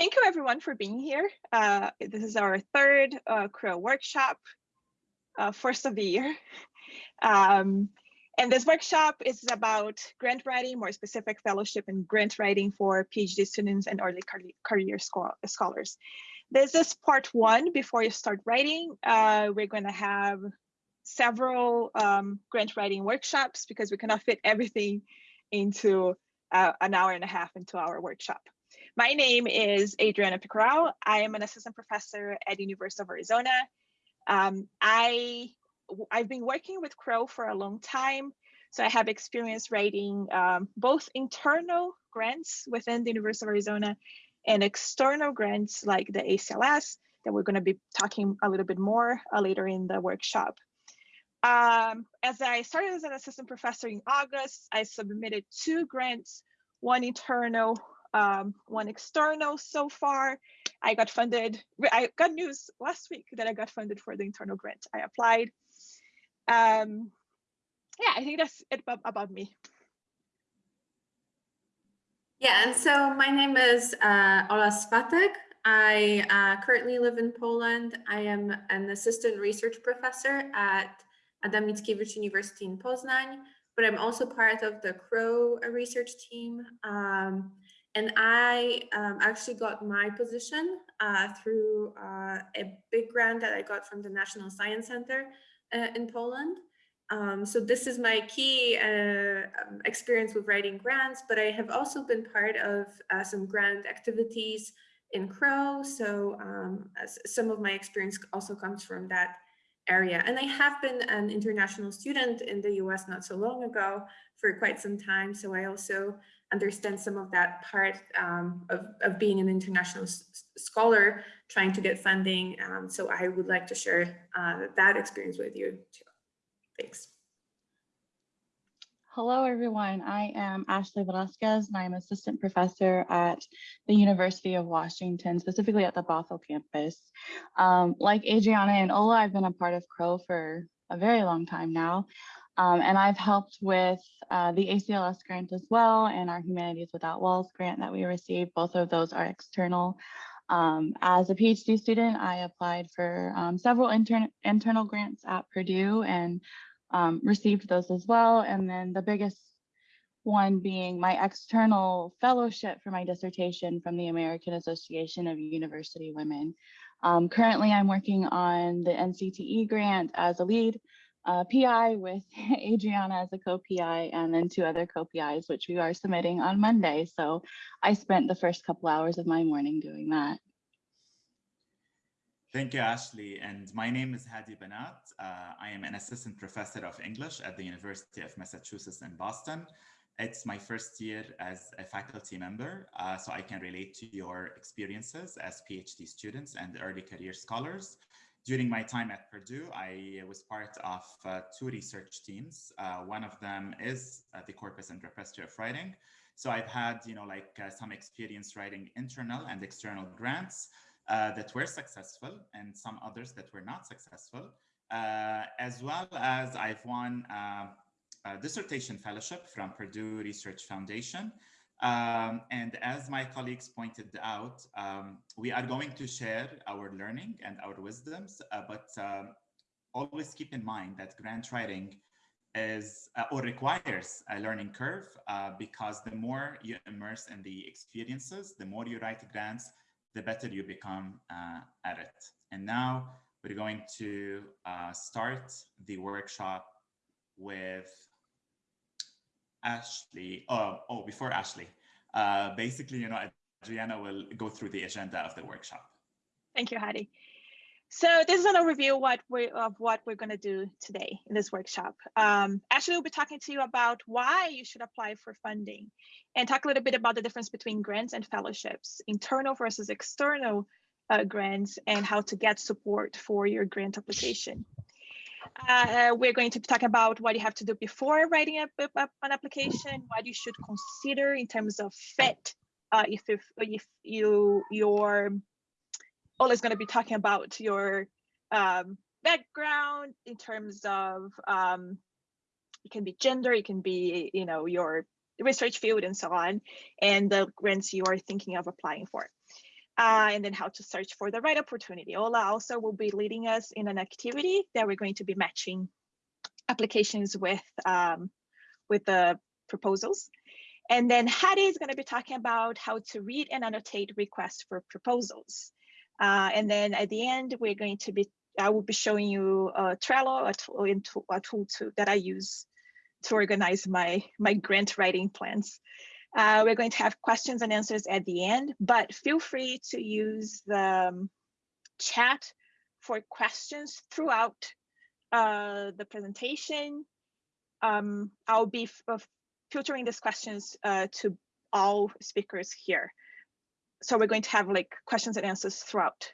Thank you everyone for being here. Uh, this is our third uh, CROW workshop, uh, first of the year. Um, and this workshop is about grant writing, more specific fellowship and grant writing for PhD students and early career scholars. This is part one. Before you start writing, uh, we're going to have several um, grant writing workshops because we cannot fit everything into uh, an hour and a half into our workshop. My name is Adriana Picoral. I am an assistant professor at the University of Arizona. Um, I, I've been working with CROW for a long time. So I have experience writing um, both internal grants within the University of Arizona and external grants like the ACLS that we're going to be talking a little bit more uh, later in the workshop. Um, as I started as an assistant professor in August, I submitted two grants, one internal, um, one external so far. I got funded, I got news last week that I got funded for the internal grant. I applied. Um, yeah, I think that's it about me. Yeah, and so my name is uh, Ola Swatek. I uh, currently live in Poland. I am an assistant research professor at Adam Mickiewicz University in Poznań, but I'm also part of the CROW research team. Um, and I um, actually got my position uh, through uh, a big grant that I got from the National Science Center uh, in Poland. Um, so this is my key uh, um, experience with writing grants, but I have also been part of uh, some grant activities in CROW. So um, some of my experience also comes from that area. And I have been an international student in the US not so long ago for quite some time. So I also understand some of that part um, of, of being an international scholar, trying to get funding. Um, so I would like to share uh, that experience with you too. Thanks. Hello, everyone. I am Ashley Velasquez, and I'm assistant professor at the University of Washington, specifically at the Bothell campus. Um, like Adriana and Ola, I've been a part of CROW for a very long time now, um, and I've helped with uh, the ACLS grant as well, and our Humanities Without Walls grant that we received. Both of those are external. Um, as a PhD student, I applied for um, several intern internal grants at Purdue and um, received those as well. And then the biggest one being my external fellowship for my dissertation from the American Association of University Women. Um, currently, I'm working on the NCTE grant as a lead uh, PI with Adriana as a co-PI and then two other co-PIs, which we are submitting on Monday. So I spent the first couple hours of my morning doing that. Thank you, Ashley. And my name is Hadi Banat. Uh, I am an assistant professor of English at the University of Massachusetts in Boston. It's my first year as a faculty member, uh, so I can relate to your experiences as PhD students and early career scholars. During my time at Purdue, I was part of uh, two research teams. Uh, one of them is uh, the Corpus and Repository of Writing. So I've had, you know, like uh, some experience writing internal and external grants uh, that were successful and some others that were not successful, uh, as well as I've won a dissertation fellowship from Purdue Research Foundation. Um, and as my colleagues pointed out, um, we are going to share our learning and our wisdoms, uh, but um, always keep in mind that grant writing is uh, or requires a learning curve uh, because the more you immerse in the experiences, the more you write grants, the better you become uh, at it. And now we're going to uh, start the workshop with Ashley. Oh, oh before Ashley, uh, basically, you know, Adriana will go through the agenda of the workshop. Thank you, Hadi. So this is an overview what we, of what we're going to do today in this workshop. Um, Ashley will be talking to you about why you should apply for funding and talk a little bit about the difference between grants and fellowships, internal versus external uh, grants, and how to get support for your grant application. Uh, we're going to talk about what you have to do before writing a, an application, what you should consider in terms of fit, uh, if, if, if you your is going to be talking about your um, background in terms of um, it can be gender, it can be you know your research field and so on, and the grants you are thinking of applying for. Uh, and then how to search for the right opportunity. Ola also will be leading us in an activity that we're going to be matching applications with, um, with the proposals. And then Hadi is going to be talking about how to read and annotate requests for proposals. Uh, and then at the end, we're going to be, I will be showing you a Trello, a tool, a tool to, that I use to organize my, my grant writing plans. Uh, we're going to have questions and answers at the end, but feel free to use the um, chat for questions throughout uh, the presentation. Um, I'll be uh, filtering these questions uh, to all speakers here. So we're going to have like questions and answers throughout,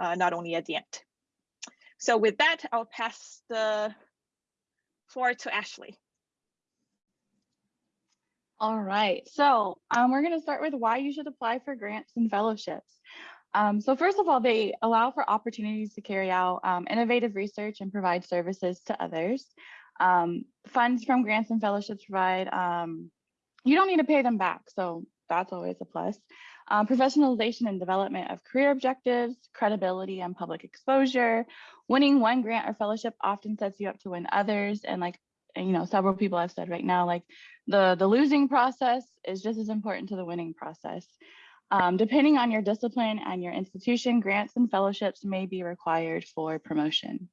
uh, not only at the end. So with that, I'll pass the floor to Ashley. All right, so um, we're going to start with why you should apply for grants and fellowships. Um, so first of all, they allow for opportunities to carry out um, innovative research and provide services to others. Um, funds from grants and fellowships provide, um, you don't need to pay them back, so that's always a plus. Um, professionalization and development of career objectives, credibility and public exposure. Winning one grant or fellowship often sets you up to win others. And like, you know, several people have said right now, like the, the losing process is just as important to the winning process. Um, depending on your discipline and your institution, grants and fellowships may be required for promotion.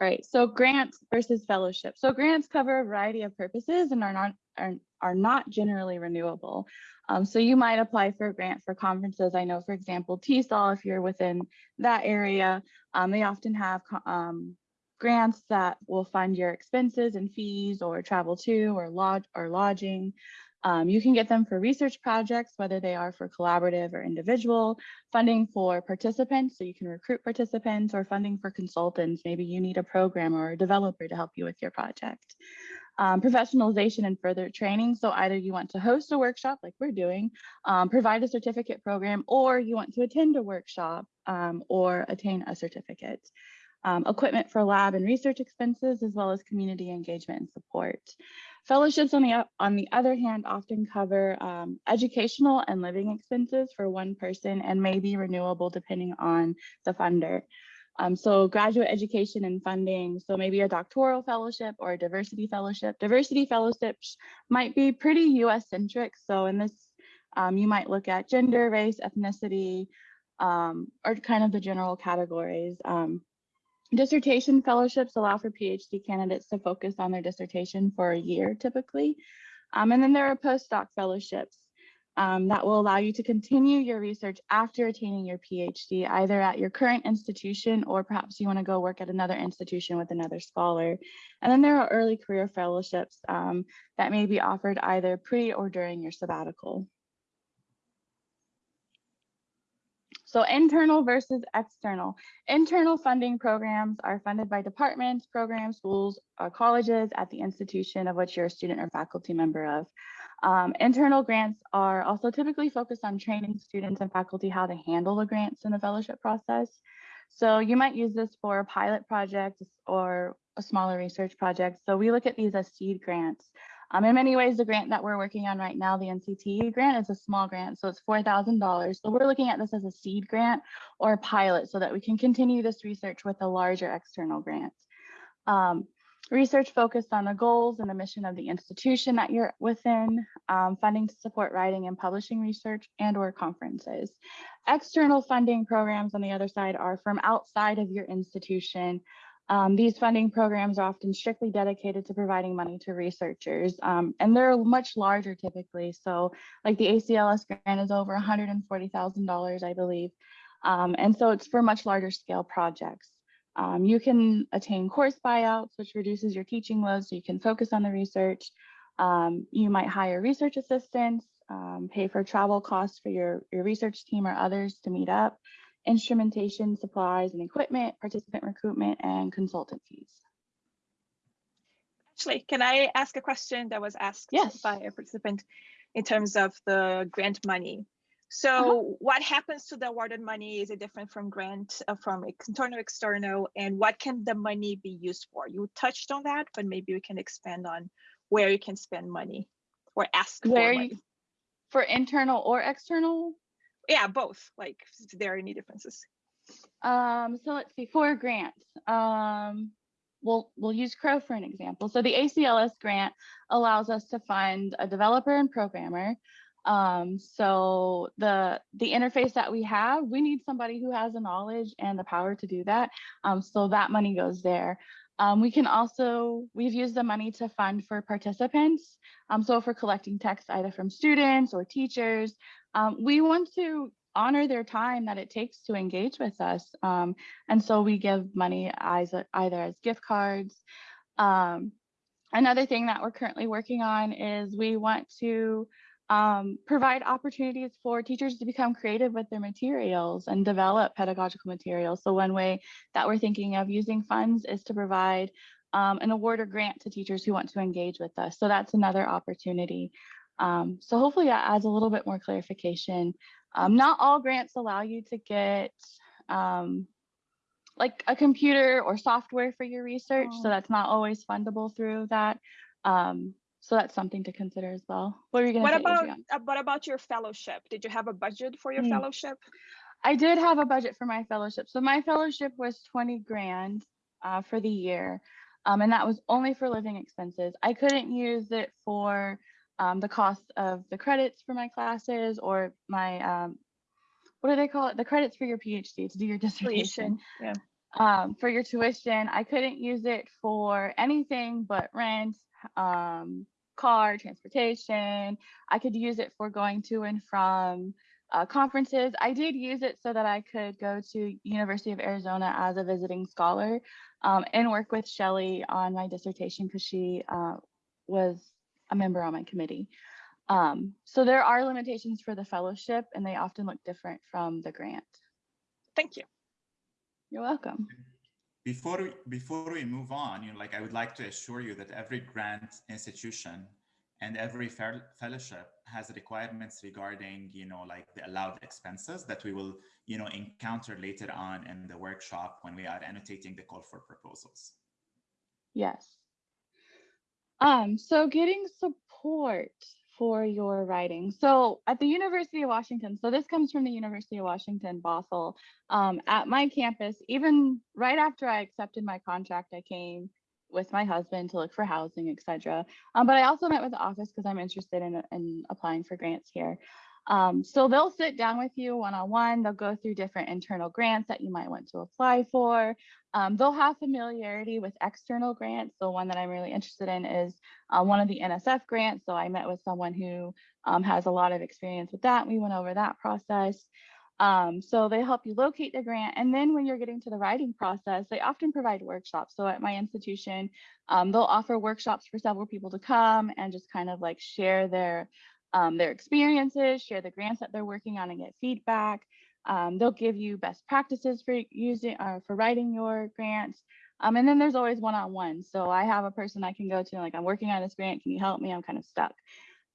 All right, so grants versus fellowships. So grants cover a variety of purposes and are not are, are not generally renewable. Um, so you might apply for a grant for conferences. I know, for example, TESOL, if you're within that area, um, they often have um, grants that will fund your expenses and fees or travel to or lodge or lodging. Um, you can get them for research projects, whether they are for collaborative or individual, funding for participants, so you can recruit participants, or funding for consultants. Maybe you need a programmer or a developer to help you with your project. Um, professionalization and further training. So either you want to host a workshop like we're doing, um, provide a certificate program, or you want to attend a workshop um, or attain a certificate um, equipment for lab and research expenses, as well as community engagement and support. Fellowships, on the, on the other hand, often cover um, educational and living expenses for one person and may be renewable depending on the funder. Um, so graduate education and funding, so maybe a doctoral fellowship or a diversity fellowship. Diversity fellowships might be pretty US centric. So in this, um, you might look at gender, race, ethnicity, um, or kind of the general categories. Um, Dissertation fellowships allow for PhD candidates to focus on their dissertation for a year typically. Um, and then there are postdoc fellowships um, that will allow you to continue your research after attaining your PhD, either at your current institution or perhaps you want to go work at another institution with another scholar. And then there are early career fellowships um, that may be offered either pre or during your sabbatical. So internal versus external. Internal funding programs are funded by departments, programs, schools, or colleges at the institution of which you're a student or faculty member of. Um, internal grants are also typically focused on training students and faculty how to handle the grants in the fellowship process. So you might use this for a pilot project or a smaller research project. So we look at these as seed grants. Um, in many ways, the grant that we're working on right now, the NCTE grant, is a small grant, so it's $4,000. So we're looking at this as a seed grant or a pilot so that we can continue this research with a larger external grant. Um, research focused on the goals and the mission of the institution that you're within, um, funding to support writing and publishing research and or conferences. External funding programs on the other side are from outside of your institution, um, these funding programs are often strictly dedicated to providing money to researchers, um, and they're much larger typically. So like the ACLS grant is over $140,000, I believe. Um, and so it's for much larger scale projects. Um, you can attain course buyouts, which reduces your teaching load so you can focus on the research. Um, you might hire research assistants, um, pay for travel costs for your, your research team or others to meet up instrumentation, supplies and equipment, participant recruitment, and consultant fees. Actually, can I ask a question that was asked yes. by a participant in terms of the grant money? So uh -huh. what happens to the awarded money? Is it different from grant, uh, from internal, external, and what can the money be used for? You touched on that, but maybe we can expand on where you can spend money or ask where for you, money. For internal or external? Yeah, both, like, if there any differences. Um, so let's see, for grants, um, we'll, we'll use Crow for an example. So the ACLS grant allows us to fund a developer and programmer. Um, so the, the interface that we have, we need somebody who has the knowledge and the power to do that. Um, so that money goes there. Um, we can also, we've used the money to fund for participants. Um, so for collecting text either from students or teachers, um, we want to honor their time that it takes to engage with us. Um, and so we give money as either as gift cards. Um, another thing that we're currently working on is we want to um, provide opportunities for teachers to become creative with their materials and develop pedagogical materials. So one way that we're thinking of using funds is to provide um, an award or grant to teachers who want to engage with us. So that's another opportunity. Um, so hopefully that adds a little bit more clarification. Um, not all grants allow you to get um, like a computer or software for your research. Oh. So that's not always fundable through that. Um, so that's something to consider as well. What are you going to What about, uh, what about your fellowship? Did you have a budget for your Mm. fellowship? I did have a budget for my fellowship. So my fellowship was 20 grand uh, for the year. Um, and that was only for living expenses. I couldn't use it for um, the cost of the credits for my classes or my, um, what do they call it? The credits for your PhD to do your dissertation. Yeah. Um, for your tuition, I couldn't use it for anything but rent, um, car, transportation. I could use it for going to and from uh, conferences. I did use it so that I could go to University of Arizona as a visiting scholar um, and work with Shelley on my dissertation because she uh, was a member on my committee. Um, so there are limitations for the fellowship and they often look different from the grant. Thank you. You're welcome. Before we, before we move on, you know, like I would like to assure you that every grant institution and every fel- fellowship has requirements regarding, you know, like the allowed expenses that we will, you know, encounter later on in the workshop when we are annotating the call for proposals. Yes. Um, so getting support for your writing. So at the University of Washington, so this comes from the University of Washington, Bothell. Um, at my campus, even right after I accepted my contract, I came with my husband to look for housing, etc. Um, but I also met with the office because I'm interested in, in applying for grants here. Um, so they'll sit down with you one-on-one. They'll go through different internal grants that you might want to apply for. Um, they'll have familiarity with external grants. So one that I'm really interested in is uh, one of the NSF grants. So I met with someone who um, has a lot of experience with that. We went over that process. Um, so they help you locate the grant. And then when you're getting to the writing process, they often provide workshops. So at my institution, um, they'll offer workshops for several people to come and just kind of like share their um, their experiences, share the grants that they're working on and get feedback. Um, they'll give you best practices for using uh, for writing your grants. Um, and then there's always one-on-one. So I have a person I can go to like, I'm working on this grant. Can you help me? I'm kind of stuck.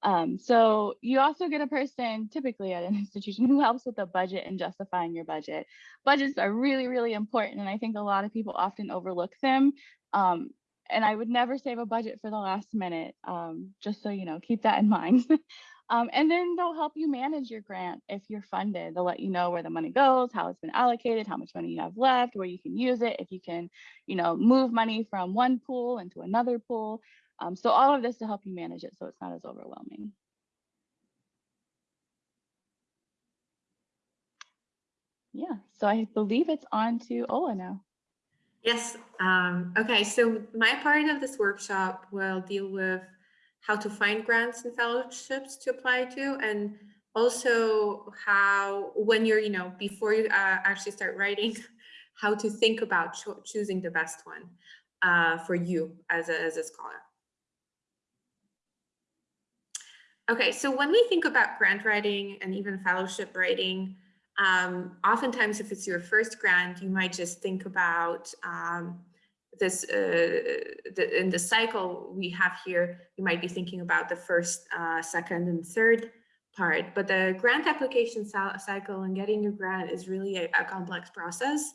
Um, so you also get a person typically at an institution who helps with the budget and justifying your budget. Budgets are really, really important. And I think a lot of people often overlook them. Um, and I would never save a budget for the last minute, um, just so you know, keep that in mind. um, and then they'll help you manage your grant if you're funded. They'll let you know where the money goes, how it's been allocated, how much money you have left, where you can use it, if you can, you know, move money from one pool into another pool. Um, so all of this to help you manage it so it's not as overwhelming. Yeah, so I believe it's on to Ola now. Yes. Um, okay. So my part of this workshop will deal with how to find grants and fellowships to apply to, and also how, when you're, you know, before you uh, actually start writing, how to think about cho choosing the best one uh, for you as a, as a scholar. Okay, so when we think about grant writing and even fellowship writing, um, oftentimes if it's your first grant, you might just think about um, this, uh, the, in the cycle we have here, you might be thinking about the first, uh, second and third part, but the grant application cycle and getting your grant is really a, a complex process.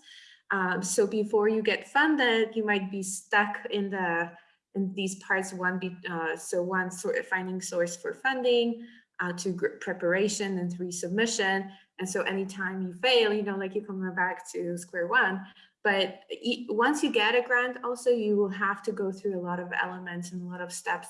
Um, so before you get funded, you might be stuck in the in these parts one be uh, so one sort of finding source for funding uh, to preparation and to resubmission. And so anytime you fail, you know, like you come back to square one. But once you get a grant, also you will have to go through a lot of elements and a lot of steps.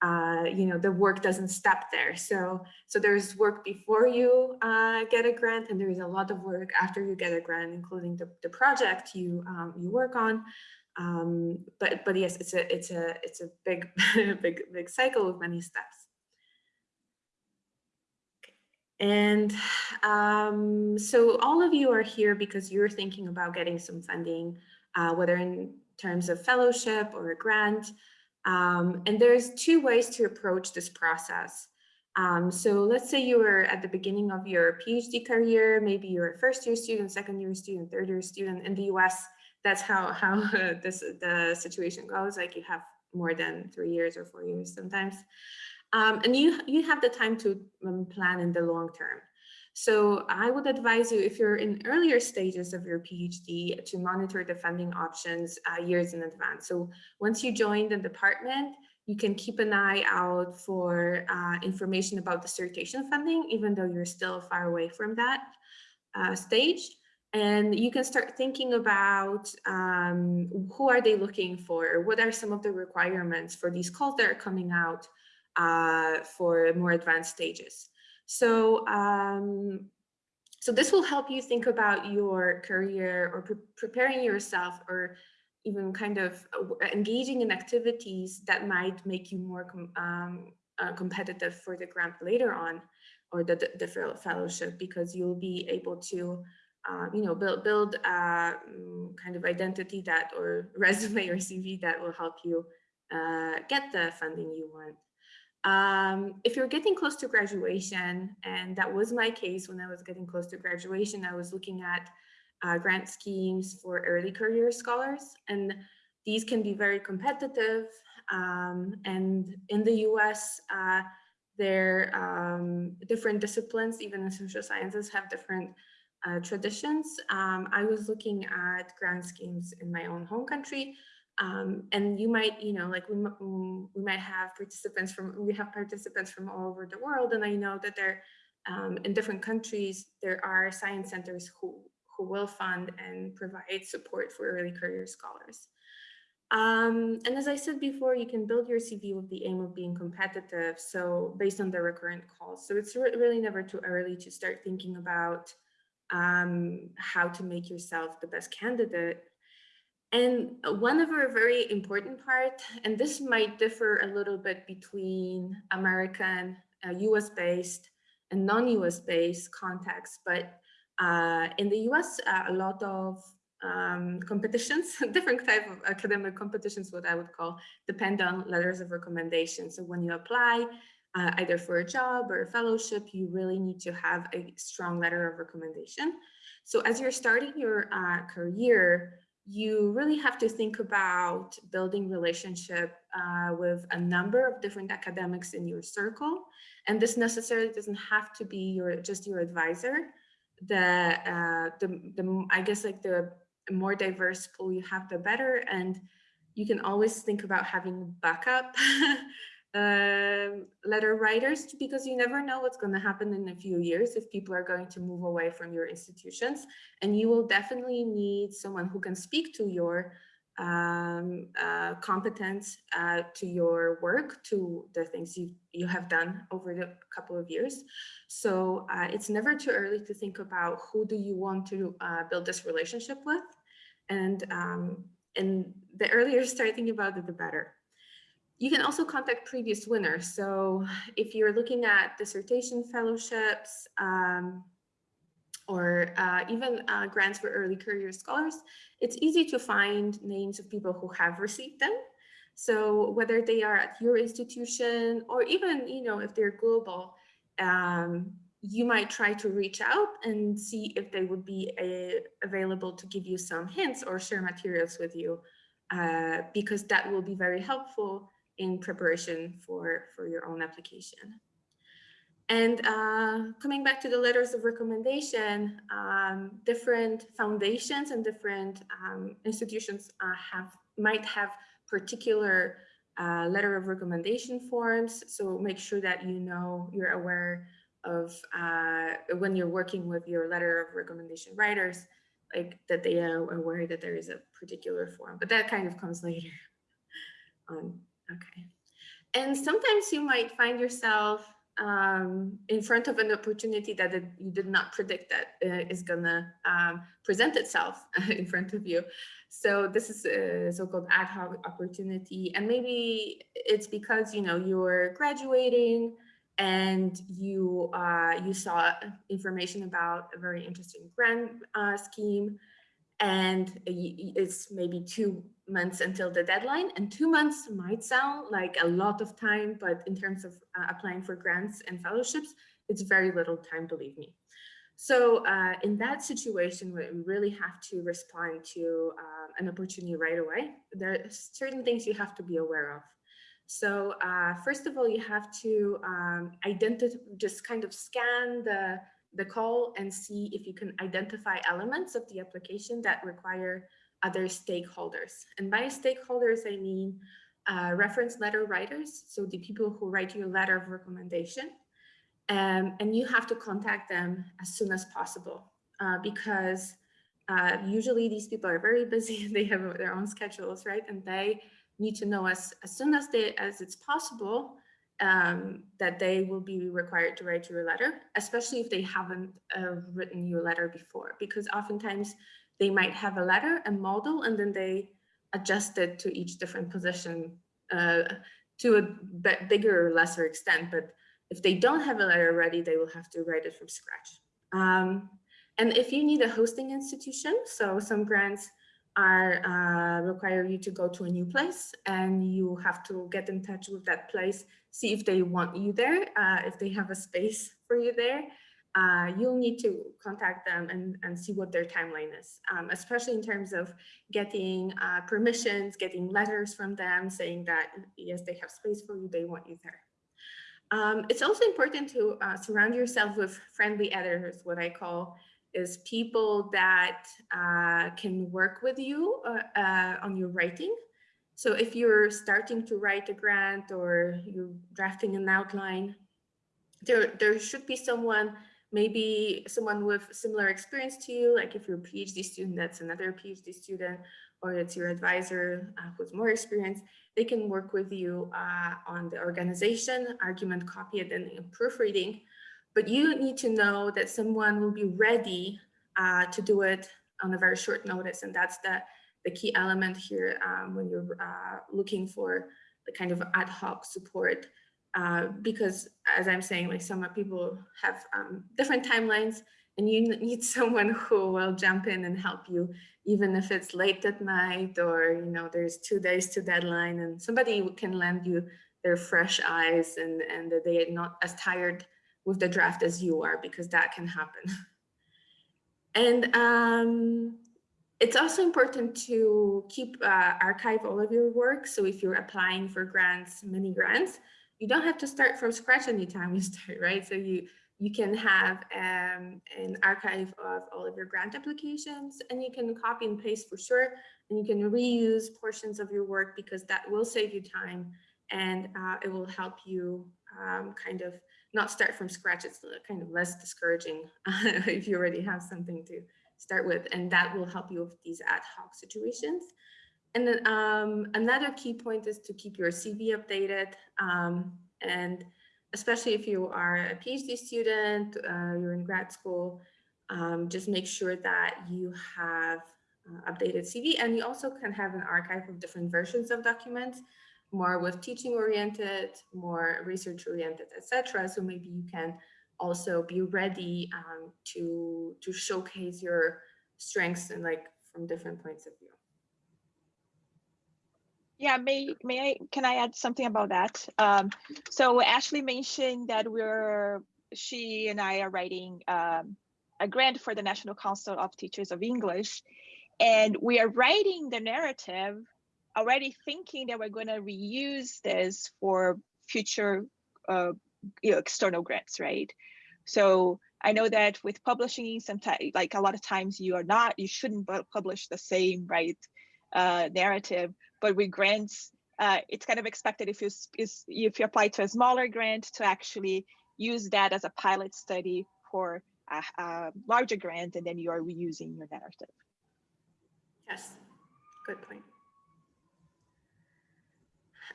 Uh, you know, the work doesn't stop there. So, so there's work before you uh, get a grant, and there is a lot of work after you get a grant, including the, the project you um, you work on. Um, but but yes, it's a it's a it's a big big big cycle with many steps. And um, so all of you are here because you're thinking about getting some funding, uh, whether in terms of fellowship or a grant. Um, and there's two ways to approach this process. Um, so let's say you were at the beginning of your PhD career, maybe you're a first year student, second year student, third year student in the US. That's how, how this the situation goes. Like you have more than three years or four years sometimes. Um, and you, you have the time to um, plan in the long term. So I would advise you if you're in earlier stages of your PhD to monitor the funding options uh, years in advance. So once you join the department, you can keep an eye out for uh, information about dissertation funding, even though you're still far away from that uh, stage. And you can start thinking about um, who are they looking for? What are some of the requirements for these calls that are coming out? Uh, for more advanced stages. So, um, so this will help you think about your career or pre preparing yourself or even kind of uh, engaging in activities that might make you more com um, uh, competitive for the grant later on or the, the, the fellowship because you'll be able to uh, you know, build build a uh, mm, kind of identity that or resume or CV that will help you uh, get the funding you want. Um, if you're getting close to graduation, and that was my case when I was getting close to graduation, I was looking at uh, grant schemes for early career scholars, and these can be very competitive. Um, and in the US, uh, there um, different disciplines, even in social sciences, have different uh, traditions. Um, I was looking at grant schemes in my own home country, um, and you might, you know, like we, mm, we might have participants from, we have participants from all over the world. And I know that there, um, in different countries, there are science centers who, who will fund and provide support for early career scholars. Um, and as I said before, you can build your CV with the aim of being competitive. So based on the recurrent calls. So it's re really never too early to start thinking about um, how to make yourself the best candidate and one of our very important part, and this might differ a little bit between American, uh, US based and non-US based contexts, but uh, in the US, uh, a lot of um, competitions, different type of academic competitions, what I would call, depend on letters of recommendation. So when you apply, uh, either for a job or a fellowship, you really need to have a strong letter of recommendation. So as you're starting your uh, career, you really have to think about building relationship uh, with a number of different academics in your circle. And this necessarily doesn't have to be your just your advisor. The, uh, the, the I guess like the more diverse pool you have, the better. And you can always think about having backup Um, letter writers because you never know what's going to happen in a few years if people are going to move away from your institutions. And you will definitely need someone who can speak to your um, uh, competence uh, to your work to the things you you have done over the couple of years. So uh, it's never too early to think about who do you want to uh, build this relationship with. And um, and the earlier you start thinking about it the better you can also contact previous winners. So if you're looking at dissertation fellowships um, or uh, even uh, grants for early career scholars, it's easy to find names of people who have received them. So whether they are at your institution or even, you know, if they're global, um, you might try to reach out and see if they would be a, uh, available to give you some hints or share materials with you, uh, because that will be very helpful in preparation for, for your own application. And uh, coming back to the letters of recommendation, um, different foundations and different um, institutions uh, have might have particular uh, letter of recommendation forms. So make sure that you know you're aware of uh, when you're working with your letter of recommendation writers, like that they are aware that there is a particular form, but that kind of comes later on. Okay. And sometimes you might find yourself um, in front of an opportunity that it, you did not predict that uh, is gonna um, present itself in front of you. So this is a so-called ad hoc opportunity. And maybe it's because, you know, you're graduating and you uh, you saw information about a very interesting grant uh, scheme and it's maybe two months until the deadline and two months might sound like a lot of time but in terms of uh, applying for grants and fellowships it's very little time believe me. So uh, in that situation we really have to respond to uh, an opportunity right away. There are certain things you have to be aware of. So uh, first of all you have to um, identify just kind of scan the the call and see if you can identify elements of the application that require other stakeholders. And by stakeholders, I mean uh, reference letter writers, so the people who write you a letter of recommendation. Um, and you have to contact them as soon as possible uh, because uh, usually these people are very busy they have their own schedules, right? And they need to know as, as soon as they as it's possible um, that they will be required to write you a letter, especially if they haven't uh, written you a letter before, because oftentimes they might have a letter, a model, and then they adjust it to each different position uh, to a bigger or lesser extent. But if they don't have a letter ready, they will have to write it from scratch. Um, and if you need a hosting institution, so some grants are uh, require you to go to a new place and you have to get in touch with that place, see if they want you there, uh, if they have a space for you there. Uh, you'll need to contact them and, and see what their timeline is, um, especially in terms of getting uh, permissions, getting letters from them saying that, yes, they have space for you, they want you there. Um, it's also important to uh, surround yourself with friendly editors, what I call is people that uh, can work with you uh, uh, on your writing. So if you're starting to write a grant or you're drafting an outline, there, there should be someone, maybe someone with similar experience to you, like if you're a PhD student, that's another PhD student, or it's your advisor uh, who's more experienced, they can work with you uh, on the organization, argument copy, and then proofreading but you need to know that someone will be ready uh, to do it on a very short notice. And that's the, the key element here um, when you're uh, looking for the kind of ad hoc support. Uh, because as I'm saying, like some people have um, different timelines and you need someone who will jump in and help you, even if it's late at night or, you know, there's two days to deadline and somebody can lend you their fresh eyes and, and they are not as tired with the draft as you are, because that can happen. and um, it's also important to keep uh, archive all of your work. So if you're applying for grants, many grants, you don't have to start from scratch anytime you start, right? So you you can have um, an archive of all of your grant applications and you can copy and paste for sure. And you can reuse portions of your work because that will save you time and uh, it will help you um, kind of not start from scratch. It's kind of less discouraging if you already have something to start with, and that will help you with these ad hoc situations. And then um, another key point is to keep your CV updated. Um, and especially if you are a PhD student, uh, you're in grad school, um, just make sure that you have uh, updated CV and you also can have an archive of different versions of documents more with teaching oriented, more research oriented, etc. So maybe you can also be ready um, to to showcase your strengths and like from different points of view. Yeah, may may I can I add something about that? Um, so Ashley mentioned that we're she and I are writing um, a grant for the National Council of Teachers of English, and we are writing the narrative already thinking that we're going to reuse this for future uh, you know, external grants, right? So I know that with publishing, sometimes like a lot of times you are not, you shouldn't publish the same right uh, narrative, but with grants, uh, it's kind of expected if you if you apply to a smaller grant to actually use that as a pilot study for a, a larger grant, and then you are reusing your narrative. Yes, good point.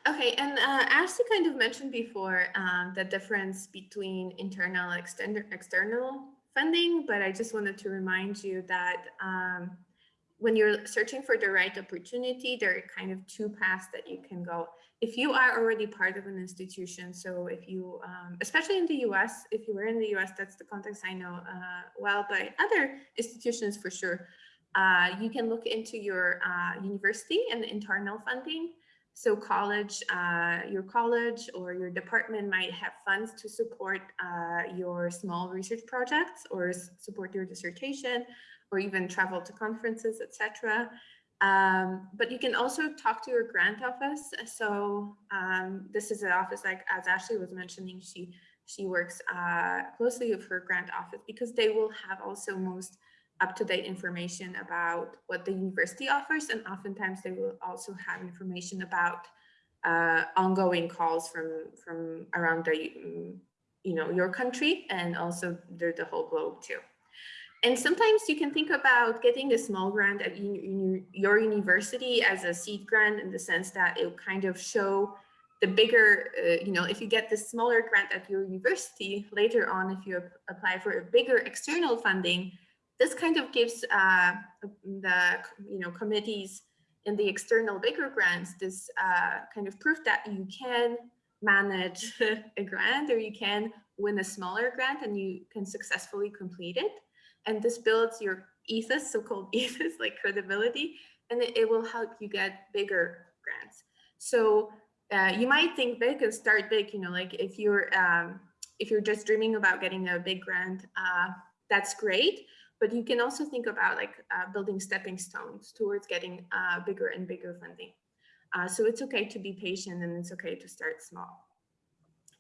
Okay, and uh, as you kind of mentioned before, um, the difference between internal external external funding, but I just wanted to remind you that um, when you're searching for the right opportunity, there are kind of two paths that you can go. If you are already part of an institution, so if you, um, especially in the US, if you were in the US, that's the context I know uh, well, but other institutions for sure, uh, you can look into your uh, university and internal funding. So college, uh, your college or your department might have funds to support uh, your small research projects or support your dissertation or even travel to conferences, etc. Um, but you can also talk to your grant office. So um, this is an office like as Ashley was mentioning, she she works uh, closely with her grant office because they will have also most up-to-date information about what the university offers and oftentimes they will also have information about uh, ongoing calls from from around the you know your country and also the, the whole globe too and sometimes you can think about getting a small grant at your university as a seed grant in the sense that it will kind of show the bigger, uh, you know, if you get the smaller grant at your university later on, if you apply for a bigger external funding, this kind of gives uh, the, you know, committees in the external bigger grants this uh, kind of proof that you can manage a grant or you can win a smaller grant and you can successfully complete it and this builds your ethos, so-called ethos, like credibility, and it, it will help you get bigger grants. So uh, you might think big and start big. You know, like if you're um, if you're just dreaming about getting a big grant, uh, that's great. But you can also think about like uh, building stepping stones towards getting uh, bigger and bigger funding. Uh, so it's okay to be patient and it's okay to start small.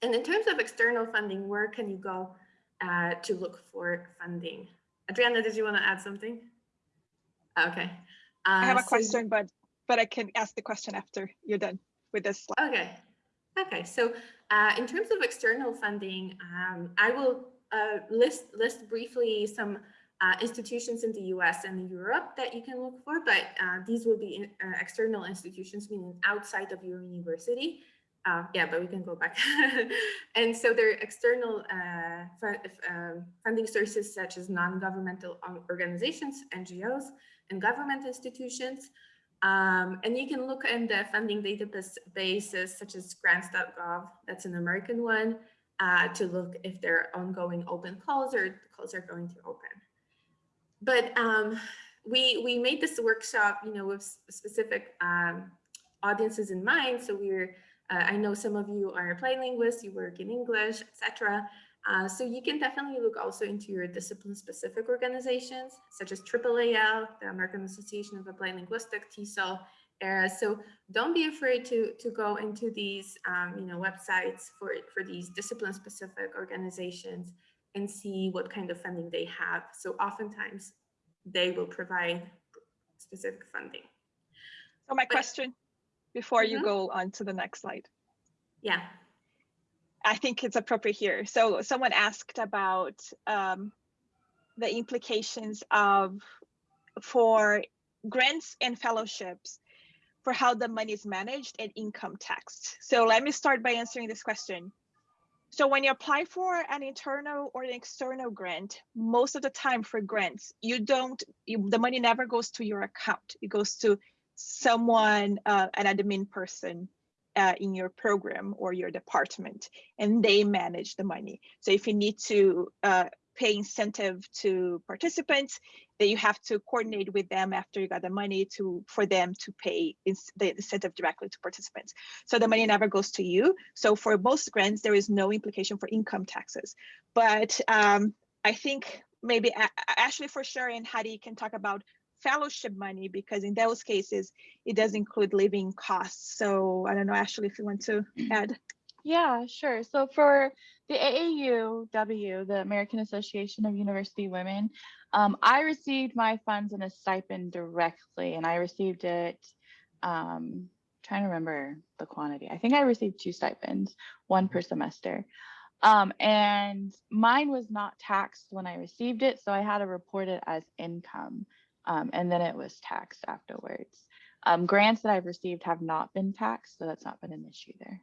And in terms of external funding, where can you go uh, to look for funding? Adriana, did you want to add something? Okay. I have Uh, a so- question, but but I can ask the question after you're done with this slide. Okay. Okay. So uh, in terms of external funding, um, I will uh, list list briefly some uh, institutions in the U.S. and Europe that you can look for, but uh, these will be in, uh, external institutions, meaning outside of your university. Uh, yeah, but we can go back. and so there are external uh, um, funding sources such as non-governmental organizations, NGOs, and government institutions. Um, and you can look in the funding databases such as grants.gov, that's an American one, uh, to look if there are ongoing open calls or calls are going to open. But um, we we made this workshop, you know, with specific um, audiences in mind. So we're uh, I know some of you are applied linguists, you work in English, etc. Uh, so you can definitely look also into your discipline-specific organizations, such as AAAL, the American Association of Applied Linguistics, TESOL, ERA. So don't be afraid to, to go into these um, you know, websites for, for these discipline-specific organizations and see what kind of funding they have. So oftentimes they will provide specific funding. So my But- question before you Mhm. go on to the next slide. Yeah. I think it's appropriate here. So someone asked about um, the implications of for grants and fellowships for how the money is managed and income taxed. So let me start by answering this question. So when you apply for an internal or an external grant, most of the time for grants, you don't, you, the money never goes to your account. It goes to someone, uh, an admin person uh, in your program or your department, and they manage the money. So if you need to uh, pay incentive to participants, then you have to coordinate with them after you got the money to for them to pay the incentive directly to participants. So the money never goes to you. So for most grants, there is no implication for income taxes. But um, I think maybe Ashley for sure and Hadi can talk about fellowship money because in those cases it does include living costs. So I don't know, Ashley, if you want to add. Yeah, sure. So for the AAUW, the American Association of University Women, um, I received my funds in a stipend directly, and I received it um, trying to remember the quantity. I think I received two stipends, one per semester. Um, and mine was not taxed when I received it, so I had to report it as income. Um, and then it was taxed afterwards. Um, grants that I've received have not been taxed, so that's not been an issue there.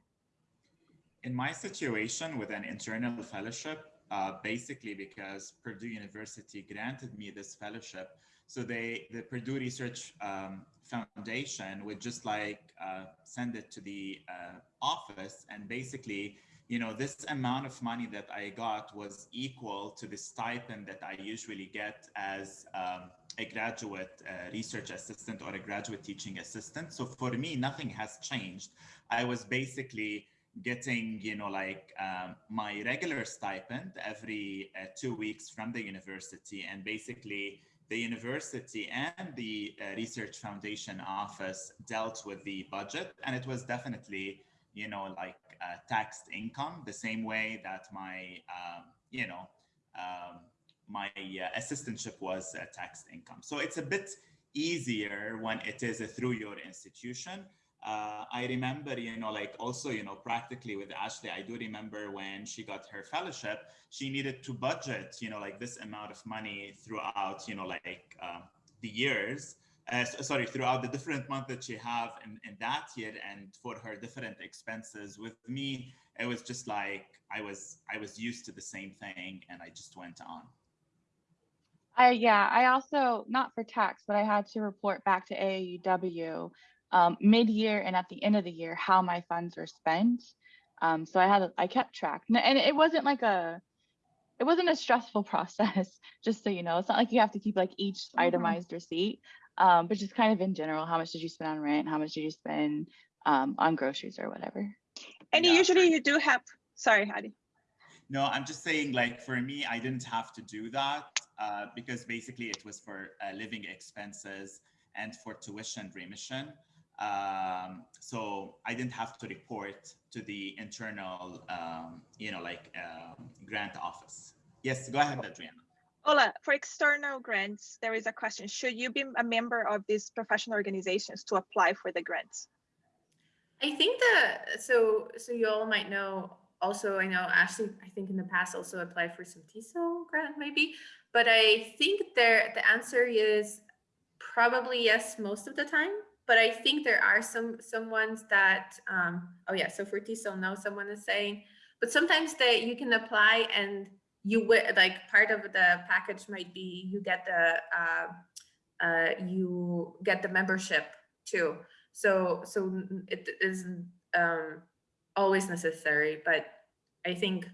In my situation with an internal fellowship, uh, basically because Purdue University granted me this fellowship, so they, the Purdue Research um, Foundation would just like uh, send it to the uh, office and basically, you know, this amount of money that I got was equal to the stipend that I usually get as um, a graduate uh, research assistant or a graduate teaching assistant. So for me, nothing has changed. I was basically getting, you know, like um, my regular stipend every uh, two weeks from the university and basically the university and the uh, research foundation office dealt with the budget and it was definitely you know like taxed income the same way that my um, you know um, my uh, assistantship was uh, taxed income so it's a bit easier when it is a through your institution uh, I remember, you know, like also, you know, practically with Ashley, I do remember when she got her fellowship, she needed to budget, you know, like this amount of money throughout, you know, like uh, the years, uh, sorry, throughout the different months that she have in, in that year and for her different expenses. With me, it was just like I was I was used to the same thing and I just went on. I yeah, I also not for tax, but I had to report back to AAUW um, mid-year and at the end of the year how my funds were spent. Um, so I had I kept track, and it wasn't like a it wasn't a stressful process. Just so you know, it's not like you have to keep like each Mhm. itemized receipt, um, but just kind of in general, how much did you spend on rent? How much did you spend um, on groceries or whatever? And Yeah. usually you do have, sorry, Hadi. No, I'm just saying, like, for me, I didn't have to do that uh, because basically it was for uh, living expenses and for tuition remission. Um, so I didn't have to report to the internal, um, you know, like um, grant office. Yes, go ahead, Adriana. Ola, for external grants, there is a question. Should you be a member of these professional organizations to apply for the grants? I think that so so you all might know also I know Ashley I think in the past also applied for some TESOL grant maybe but I think there the answer is probably yes most of the time but I think there are some some ones that um oh yeah so for TESOL no someone is saying but sometimes that you can apply and you would like part of the package might be you get the uh, uh you get the membership too so so it isn't um, always necessary, but I think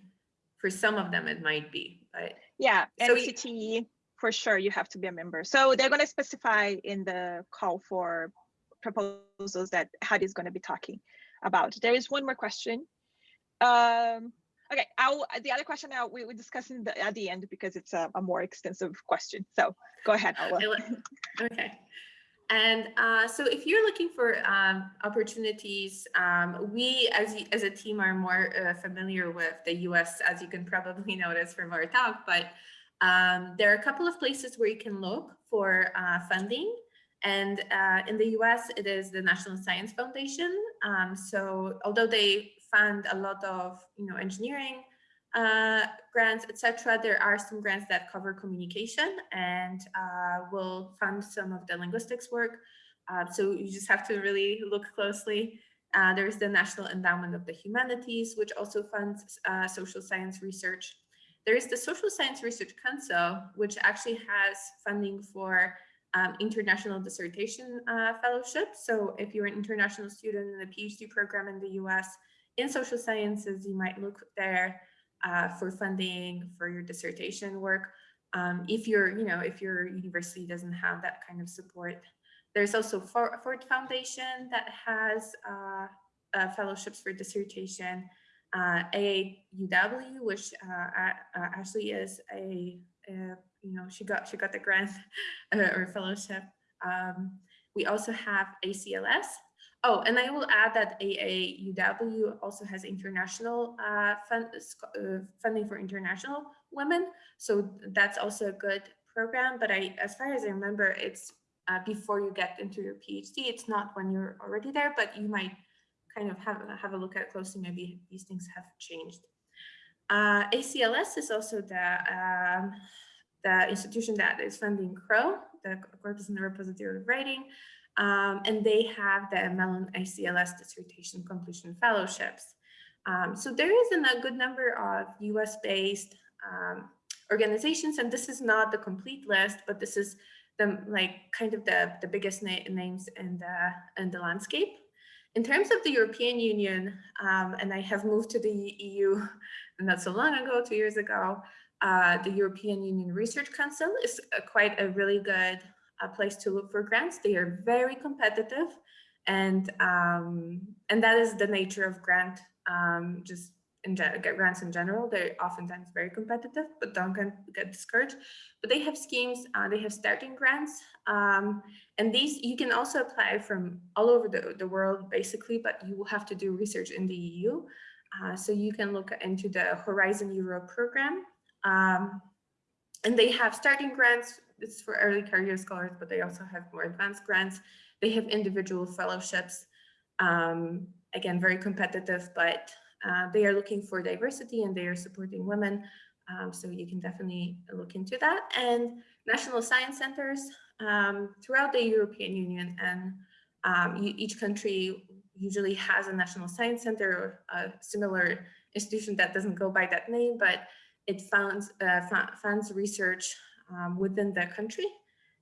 for some of them it might be. But Yeah, So NCTE, for sure, you have to be a member. So they're going to specify in the call for proposals that Hadi is going to be talking about. There is one more question. Um, okay, I'll, the other question now we will discuss in the, at the end because it's a, a more extensive question. So go ahead. Okay. And uh, so if you're looking for um, opportunities, um, we as, as a team are more uh, familiar with the US, as you can probably notice from our talk, but um, there are a couple of places where you can look for uh, funding. And uh, in the US, it is the National Science Foundation. Um, so although they fund a lot of you know, engineering uh, grants, etc. There are some grants that cover communication and uh, will fund some of the linguistics work. Uh, so you just have to really look closely. Uh, there's the National Endowment of the Humanities, which also funds uh, social science research. There is the Social Science Research Council, which actually has funding for um, international dissertation uh, fellowship. So if you're an international student in a PhD program in the US in social sciences, you might look there uh, for funding for your dissertation work. Um, if your, you know, if your university doesn't have that kind of support. There's also For- Ford Foundation that has uh, uh, fellowships for dissertation. Uh, AAUW, which uh, uh, Ashley is a, a, you know, she got she got the grant uh, or fellowship. Um, we also have ACLS, Oh, and I will add that AAUW also has international uh, fund, uh, funding for international women. So that's also a good program. But I, as far as I remember, it's uh, before you get into your PhD. It's not when you're already there, but you might kind of have, have a look at closely. Maybe these things have changed. Uh, ACLS is also the, um, the institution that is funding CROW, the Corpus and the Repository of Writing. Um, and they have the Mellon ACLS Dissertation Completion Fellowships. Um, so there is a good number of US based um, organizations, and this is not the complete list, but this is the like kind of the, the biggest na names in the, in the landscape. In terms of the European Union, um, and I have moved to the EU not so long ago, two years ago, uh, the European Union Research Council is a, quite a really good uh, place to look for grants. They are very competitive and um, and that is the nature of grant um, just in get grants in general. They're oftentimes very competitive, but don't get, get discouraged. But they have schemes, uh, they have starting grants, um, and these you can also apply from all over the, the world, basically, but you will have to do research in the EU. Uh, so you can look into the Horizon Europe program. Um, and they have starting grants, it's for early career scholars, but they also have more advanced grants. They have individual fellowships, um, again, very competitive, but uh, they are looking for diversity and they are supporting women. Um, so you can definitely look into that. And national science centers um, throughout the European Union and um, you, each country usually has a national science center or a similar institution that doesn't go by that name, but it funds, uh, funds research um, within the country.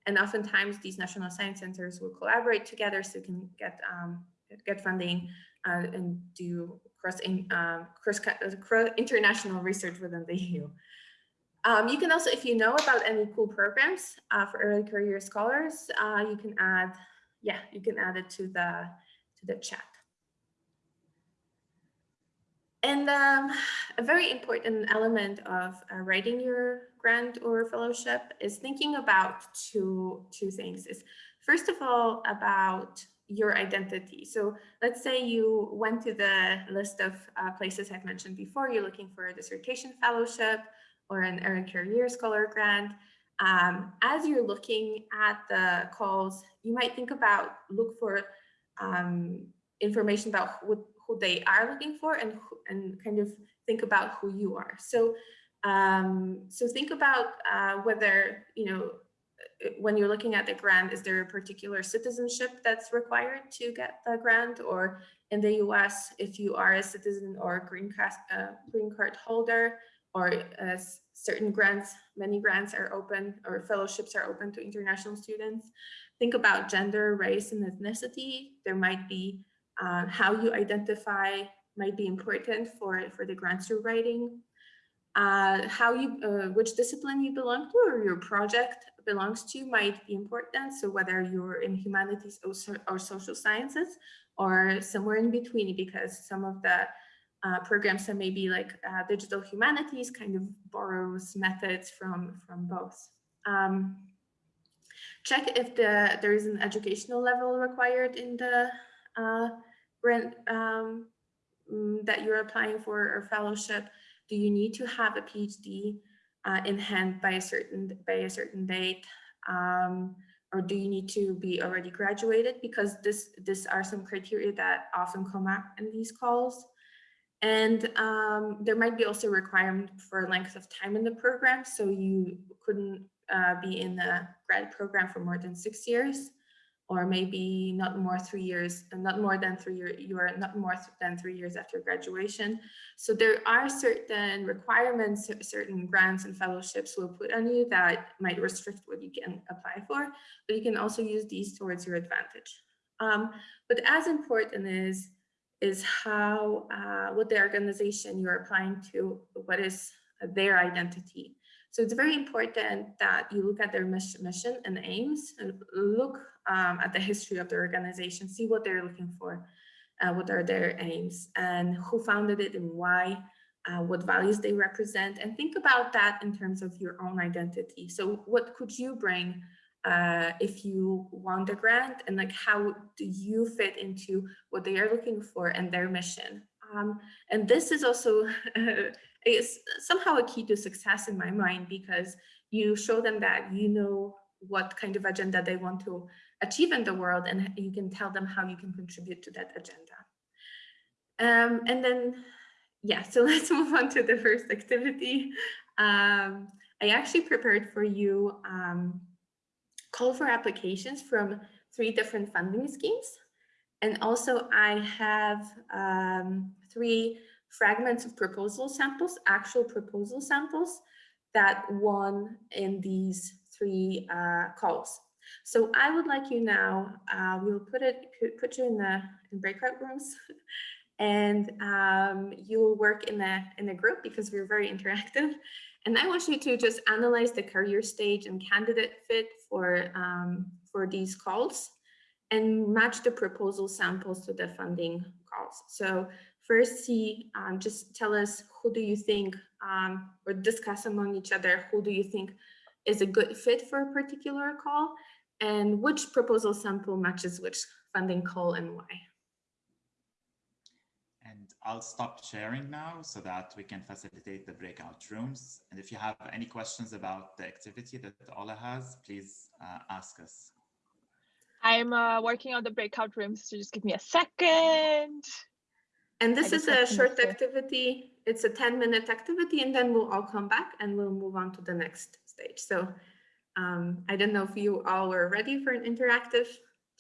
And oftentimes these national science centers will collaborate together so you can get, um, get funding uh, and do cross, in, uh, cross, cross international research within the EU. Um, you can also, if you know about any cool programs uh, for early career scholars, uh, you can add, yeah, you can add it to the to the chat. And um, a very important element of uh, writing your grant or fellowship is thinking about two, two things. Is first of all about your identity. So let's say you went to the list of uh, places I've mentioned before, you're looking for a dissertation fellowship or an early career scholar grant. Um, as you're looking at the calls, you might think about, look for um, information about who, who they are looking for and, and kind of think about who you are. So, um, so think about uh, whether, you know, when you're looking at the grant, is there a particular citizenship that's required to get the grant? Or in the US, if you are a citizen or green, card, uh, green card holder, or uh, certain grants, many grants are open or fellowships are open to international students. Think about gender, race, and ethnicity. There might be uh, how you identify might be important for, for the grants you're writing. Uh, how you, uh, which discipline you belong to or your project belongs to might be important. So whether you're in humanities or, or social sciences or somewhere in between, because some of the uh, programs that may be like uh, digital humanities kind of borrows methods from, from both. Um, check if the there is an educational level required in the uh, grant um, mm, that you're applying for or fellowship. Do you need to have a PhD uh, in hand by a certain by a certain date? Um, or do you need to be already graduated? Because this, this are some criteria that often come up in these calls. And um, there might be also requirement for length of time in the program. So you couldn't uh, be in the grad program for more than six years or maybe not more three years not more than three years you are not more than three years after graduation. So there are certain requirements certain grants and fellowships will put on you that might restrict what you can apply for but you can also use these towards your advantage. Um, but as important is is how uh, what the organization you're applying to what is their identity. So it's very important that you look at their mission and aims and look um, at the history of the organization, see what they're looking for, uh, what are their aims and who founded it and why, uh, what values they represent, and think about that in terms of your own identity. So what could you bring uh, if you want a grant and like how do you fit into what they are looking for and their mission? Um, and this is also is somehow a key to success in my mind because you show them that you know what kind of agenda they want to achieve in the world and you can tell them how you can contribute to that agenda. Um, and then, yeah, so let's move on to the first activity. Um, I actually prepared for you um, call for applications from three different funding schemes. And also I have um, three fragments of proposal samples, actual proposal samples that won in these three uh, calls. So I would like you now, uh, we'll put it, put you in the in breakout rooms and um, you will work in the in a group because we're very interactive. And I want you to just analyze the career stage and candidate fit for, um, for these calls and match the proposal samples to the funding calls. So first see, um, just tell us who do you think, um, or discuss among each other, who do you think is a good fit for a particular call and which proposal sample matches which funding call and why. And I'll stop sharing now so that we can facilitate the breakout rooms. And if you have any questions about the activity that Ola has, please uh, ask us. I'm uh, working on the breakout rooms, so just give me a second. And this I is a short sure. activity. It's a 10 minute activity and then we'll all come back and we'll move on to the next stage. So um, I don't know if you all were ready for an interactive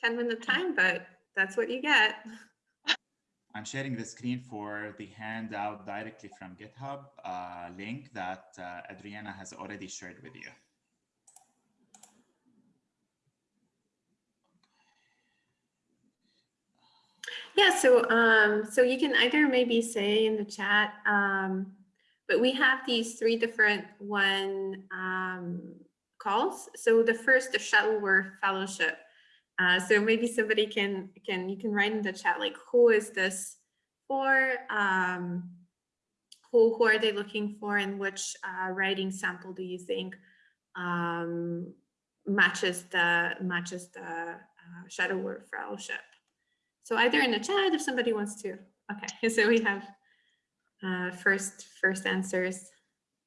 10 minute time, but that's what you get. I'm sharing the screen for the handout directly from GitHub uh, link that uh, Adriana has already shared with you. Yeah, so um, so you can either maybe say in the chat, um, but we have these three different one um, calls. So the first, the Shuttleworth Fellowship. Uh, so maybe somebody can can you can write in the chat like who is this for? Um, who who are they looking for, and which uh, writing sample do you think um, matches the matches the uh, Shuttleworth Fellowship? So either in the chat if somebody wants to. Okay, so we have uh, first first answers.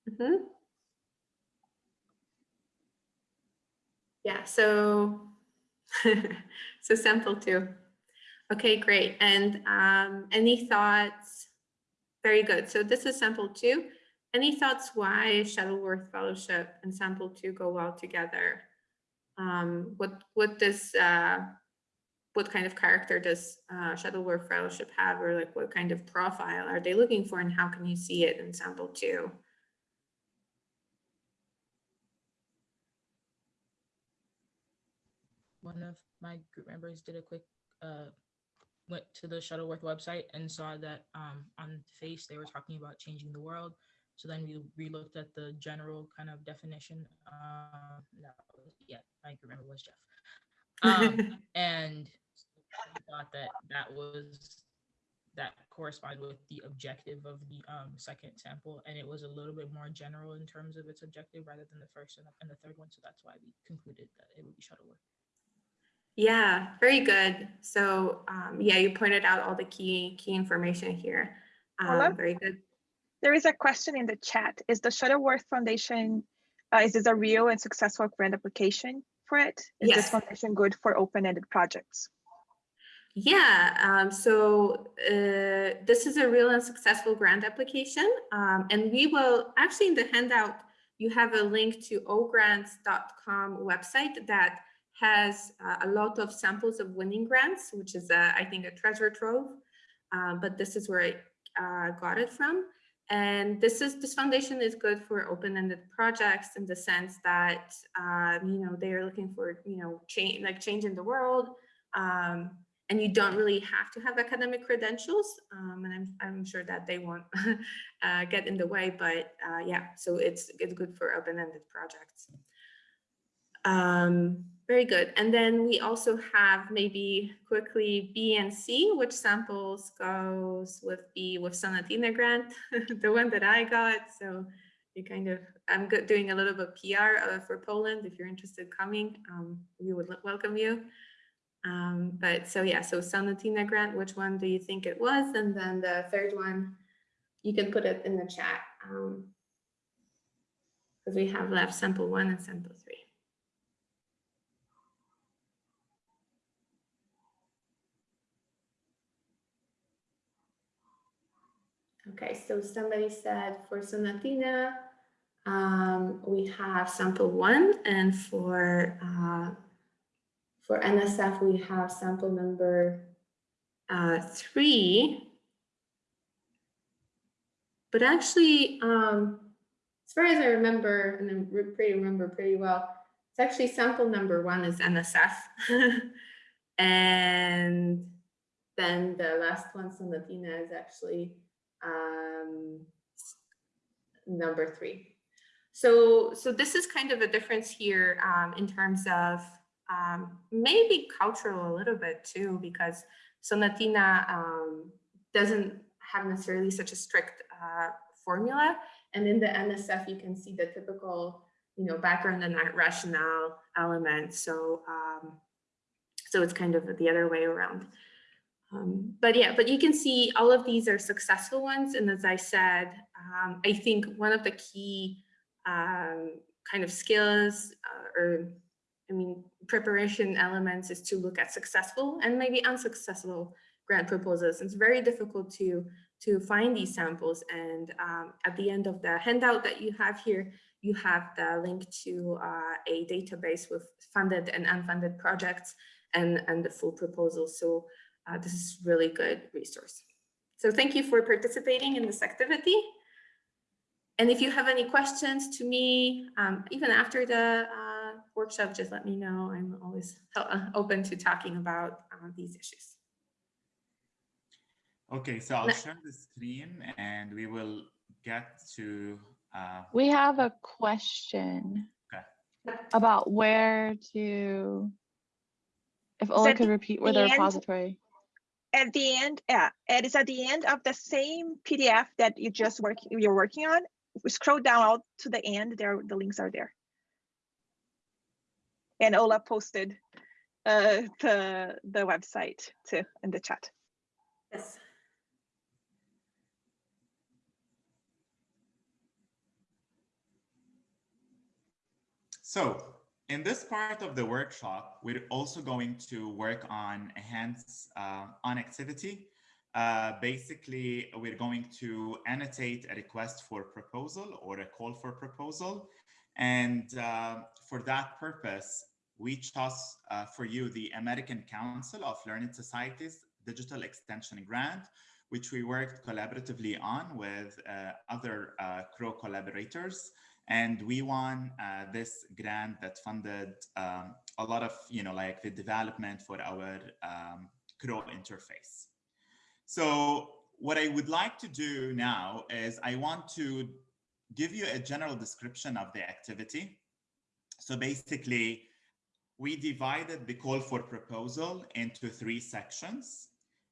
Mhm. Yeah, so so sample two. Okay, great. And um, any thoughts? Very good. So this is sample two. Any thoughts why Shuttleworth Fellowship and sample two go well together? Um, what what does uh, what kind of character does uh, Shuttleworth Fellowship have, or like what kind of profile are they looking for, and how can you see it in sample two? One of my group members did a quick uh went to the Shuttleworth website and saw that um on face they were talking about changing the world. So then we looked at the general kind of definition. Um, that was, yeah, my group member was Jeff. Um, and thought that that was that corresponded with the objective of the um, second sample, and it was a little bit more general in terms of its objective rather than the first and the, and the third one. So that's why we concluded that it would be Shuttleworth. Yeah, very good. So um, yeah, you pointed out all the key key information here. Um, very good. There is a question in the chat. Is the Shuttleworth Foundation, uh, is this a real and successful grant application for it? Is Yes. this foundation good for open-ended projects? Yeah, um, so uh, this is a real and successful grant application. Um, and we will, actually in the handout, you have a link to ogrants.com website that has uh, a lot of samples of winning grants, which is, uh, I think, a treasure trove. Uh, but this is where I uh, got it from. And this is this foundation is good for open-ended projects in the sense that um, you know they are looking for you know change like change in the world, um, and you don't really have to have academic credentials. Um, and I'm I'm sure that they won't uh, get in the way, but uh, yeah, so it's it's good for open-ended projects. Um, very good. And then we also have maybe quickly B and C, which samples goes with B with Sonatina grant, the one that I got. So you kind of, I'm doing a little bit of PR uh, for Poland. If you're interested coming, um, we would welcome you. Um, but so yeah, so Sonatina grant, which one do you think it was? And then the third one, you can put it in the chat. Um, because we have left sample one and sample three. Okay, so somebody said for Sonatina, um, we have sample one, and for uh, for NSF, we have sample number uh, three. But actually, um, as far as I remember, and I re- pretty remember pretty well, it's actually sample number one is NSF. and then the last one, Sonatina, is actually um, number three. So, so this is kind of a difference here um, in terms of um, maybe cultural a little bit too, because Sonatina um, doesn't have necessarily such a strict uh, formula. And in the NSF, you can see the typical, you know, background and rationale element. So, um, so it's kind of the other way around. Um, but yeah, but you can see all of these are successful ones. And as I said, um, I think one of the key um, kind of skills uh, or I mean, preparation elements is to look at successful and maybe unsuccessful grant proposals. It's very difficult to, to find these samples. And um, at the end of the handout that you have here, you have the link to uh, a database with funded and unfunded projects and, and the full proposal. So uh, this is really good resource. So thank you for participating in this activity. And if you have any questions to me, um, even after the uh, workshop, just let me know. I'm always uh, open to talking about uh, these issues. Okay, so I'll Ne- share the screen and we will get to, uh, We have a question Okay. about where to, if Ola at could repeat where the the end? repository. At the end, yeah, it is at the end of the same PDF that you just work, you're working on. We scroll down all to the end, there, the links are there. And Ola posted uh, the, the website too in the chat. Yes. So in this part of the workshop, we're also going to work on hands uh, on activity. Uh, basically, we're going to annotate a request for proposal or a call for proposal. And uh, for that purpose, we chose uh, for you the American Council of Learning Societies Digital Extension Grant, which we worked collaboratively on with uh, other uh, CROW collaborators and we won uh, this grant that funded um, a lot of you know like the development for our um, CROW interface. So what I would like to do now is I want to give you a general description of the activity. So basically, we divided the call for proposal into three sections,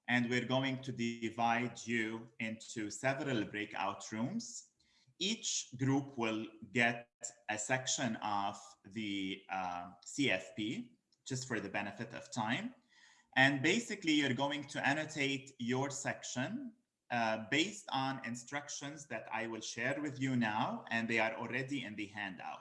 and we're going to divide you into several breakout rooms each group will get a section of the uh, CFP just for the benefit of time. And basically, you're going to annotate your section uh, based on instructions that I will share with you now, and they are already in the handout.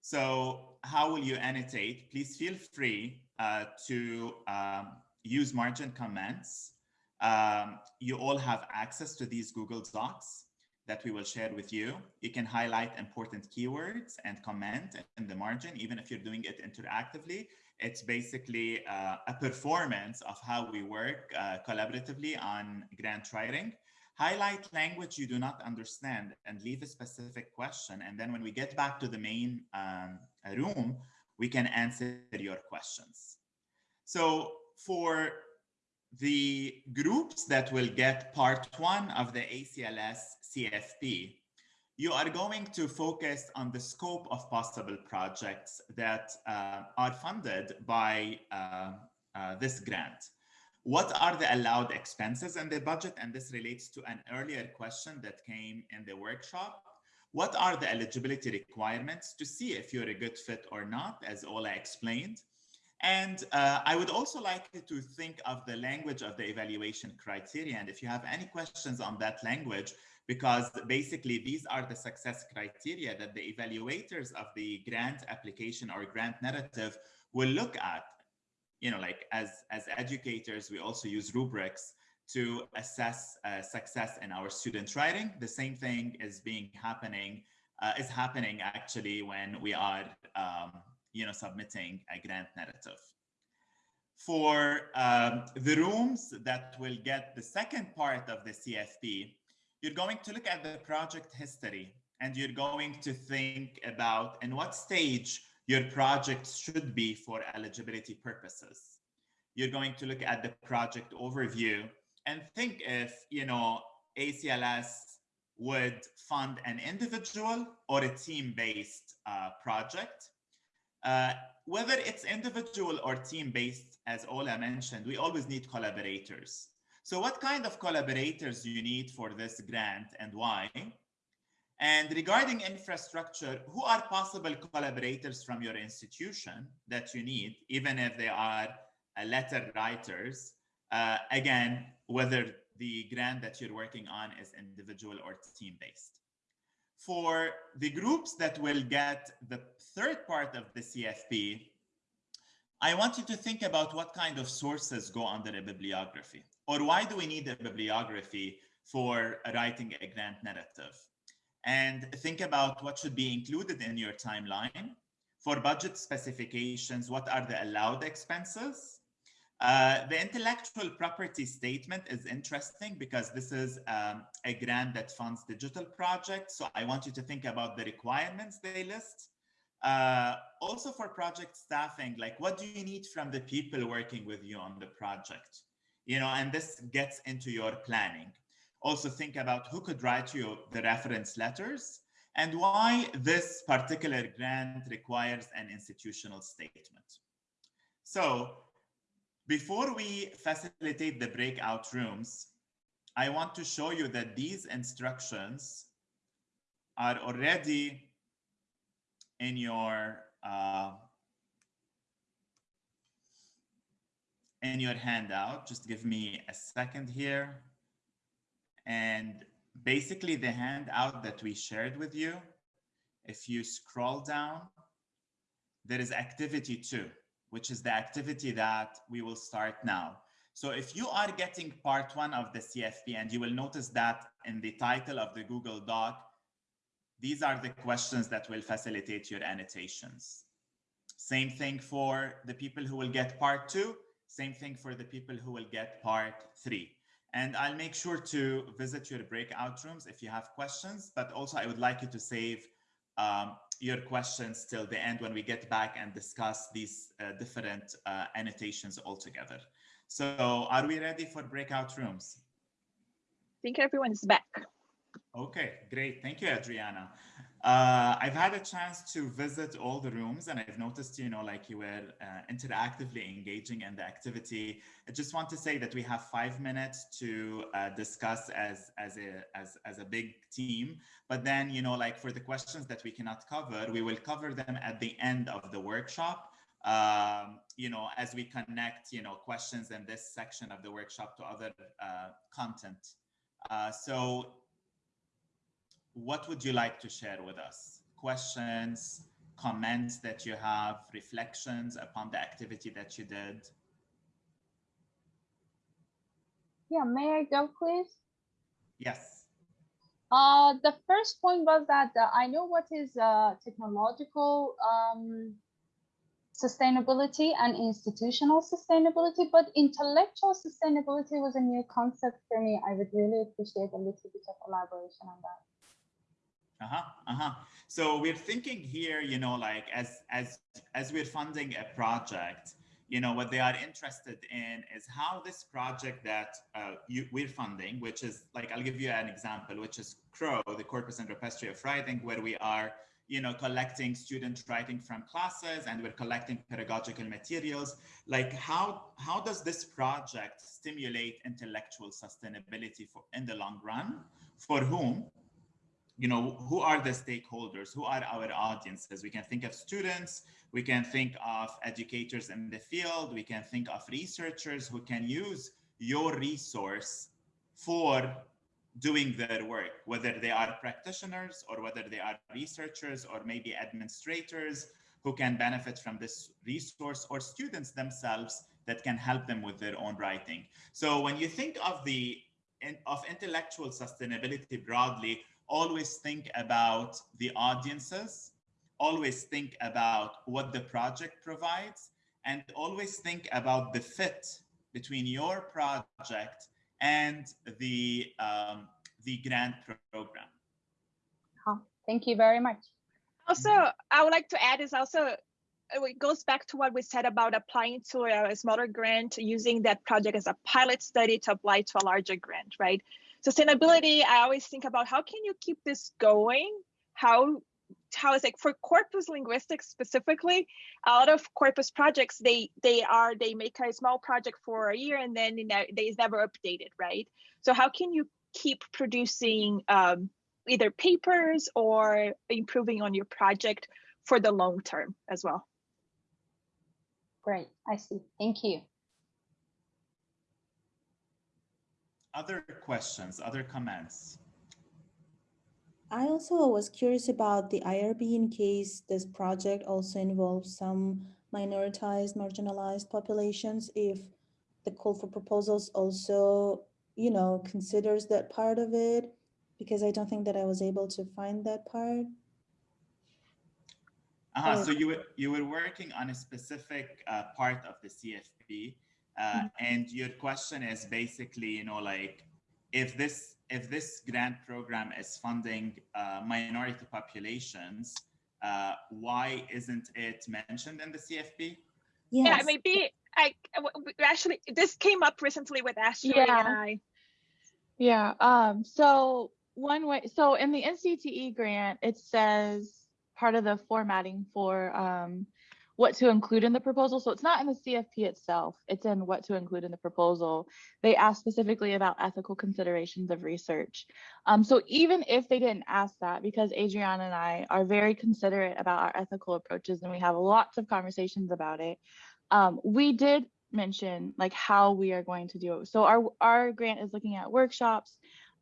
So how will you annotate? Please feel free uh, to um, use margin comments. Um, you all have access to these Google Docs that we will share with you. You can highlight important keywords and comment in the margin, even if you're doing it interactively. It's basically uh, a performance of how we work uh, collaboratively on grant writing. Highlight language you do not understand and leave a specific question. And then when we get back to the main um, room, we can answer your questions. So for the groups that will get part one of the ACLS CFP, you are going to focus on the scope of possible projects that uh, are funded by uh, uh, this grant. What are the allowed expenses in the budget? And this relates to an earlier question that came in the workshop. What are the eligibility requirements to see if you're a good fit or not, as Ola explained? And uh, I would also like you to think of the language of the evaluation criteria. And if you have any questions on that language, because basically these are the success criteria that the evaluators of the grant application or grant narrative will look at. You know, like as, as educators, we also use rubrics to assess uh, success in our student writing. The same thing is being happening, uh, is happening actually when we are, um, you know, submitting a grant narrative. For um, the rooms that will get the second part of the CFP, you're going to look at the project history and you're going to think about in what stage your project should be for eligibility purposes. You're going to look at the project overview and think if, you know, ACLS would fund an individual or a team-based uh, project. Uh, whether it's individual or team-based, as Ola mentioned, we always need collaborators. So what kind of collaborators do you need for this grant and why? And regarding infrastructure, who are possible collaborators from your institution that you need, even if they are uh, letter writers? Uh, again, whether the grant that you're working on is individual or team-based. For the groups that will get the third part of the CFP, I want you to think about what kind of sources go under a bibliography, or why do we need a bibliography for writing a grant narrative? and think about what should be included in your timeline. For budget specifications, what are the allowed expenses? Uh, the intellectual property statement is interesting because this is um, a grant that funds digital projects. So I want you to think about the requirements they list. Uh, also for project staffing, like what do you need from the people working with you on the project? You know, and this gets into your planning also think about who could write you the reference letters and why this particular grant requires an institutional statement. So before we facilitate the breakout rooms, I want to show you that these instructions are already in your uh, in your handout. Just give me a second here. And basically the handout that we shared with you, if you scroll down, there is activity two, which is the activity that we will start now. So if you are getting part one of the CFP, and you will notice that in the title of the Google Doc, these are the questions that will facilitate your annotations. Same thing for the people who will get part two, same thing for the people who will get part three. And I'll make sure to visit your breakout rooms if you have questions, but also I would like you to save um, your questions till the end when we get back and discuss these uh, different uh, annotations all together. So are we ready for breakout rooms? I think everyone is back. Okay, great. Thank you, Adriana. Uh, I've had a chance to visit all the rooms and I've noticed, you know, like you were uh, interactively engaging in the activity. I just want to say that we have five minutes to uh, discuss as, as, a, as, as a big team. But then, you know, like for the questions that we cannot cover, we will cover them at the end of the workshop. Um, you know, as we connect, you know, questions in this section of the workshop to other uh, content. Uh, so what would you like to share with us? Questions, comments that you have, reflections upon the activity that you did? Yeah, may I go, please? Yes. Uh, the first point was that uh, I know what is uh, technological um, sustainability and institutional sustainability, but intellectual sustainability was a new concept for me. I would really appreciate a little bit of elaboration on that. Uh-huh, uh-huh. So we're thinking here, you know, like as as as we're funding a project, you know, what they are interested in is how this project that uh, you, we're funding, which is like, I'll give you an example, which is CROW, the Corpus and Repository of Writing, where we are, you know, collecting student writing from classes and we're collecting pedagogical materials. Like how, how does this project stimulate intellectual sustainability for in the long run? For whom? You know, who are the stakeholders? Who are our audiences? We can think of students, we can think of educators in the field, we can think of researchers who can use your resource for doing their work, whether they are practitioners or whether they are researchers or maybe administrators who can benefit from this resource or students themselves that can help them with their own writing. So when you think of the of intellectual sustainability broadly, always think about the audiences, always think about what the project provides, and always think about the fit between your project and the um, the grant program. Oh, thank you very much. Also, I would like to add is also it goes back to what we said about applying to a smaller grant, using that project as a pilot study to apply to a larger grant, right? Sustainability, I always think about how can you keep this going? How how is like for corpus linguistics specifically a lot of corpus projects they they are they make a small project for a year and then you know, they is never updated right so how can you keep producing um, either papers or improving on your project for the long term as well Great, I see. Thank you. Other questions, other comments? I also was curious about the IRB in case this project also involves some minoritized, marginalized populations, if the call for proposals also, you know, considers that part of it, because I don't think that I was able to find that part. Uh, so you were you were working on a specific uh, part of the CFP, uh, mm -hmm. and your question is basically, you know, like if this if this grant program is funding uh, minority populations, uh, why isn't it mentioned in the CFP? Yes. Yeah, maybe I actually this came up recently with Ashley yeah. and I. Yeah. Um. So one way. So in the NCTE grant, it says part of the formatting for um, what to include in the proposal. So it's not in the CFP itself, it's in what to include in the proposal. They ask specifically about ethical considerations of research. Um, so even if they didn't ask that, because Adriana and I are very considerate about our ethical approaches and we have lots of conversations about it, um, we did mention like how we are going to do it. So our, our grant is looking at workshops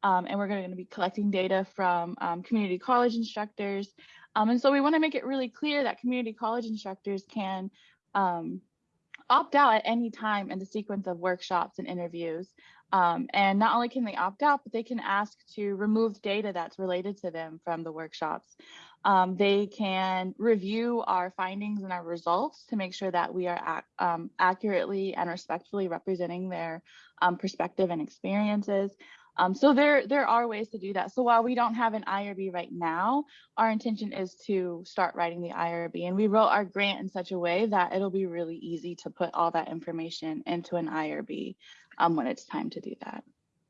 um, and we're going to be collecting data from um, community college instructors, um, and so we want to make it really clear that community college instructors can um, opt out at any time in the sequence of workshops and interviews. Um, and not only can they opt out, but they can ask to remove data that's related to them from the workshops. Um, they can review our findings and our results to make sure that we are ac accurately and respectfully representing their perspective and experiences. Um, so there, there are ways to do that. So while we don't have an IRB right now, our intention is to start writing the IRB. And we wrote our grant in such a way that it'll be really easy to put all that information into an IRB um, when it's time to do that.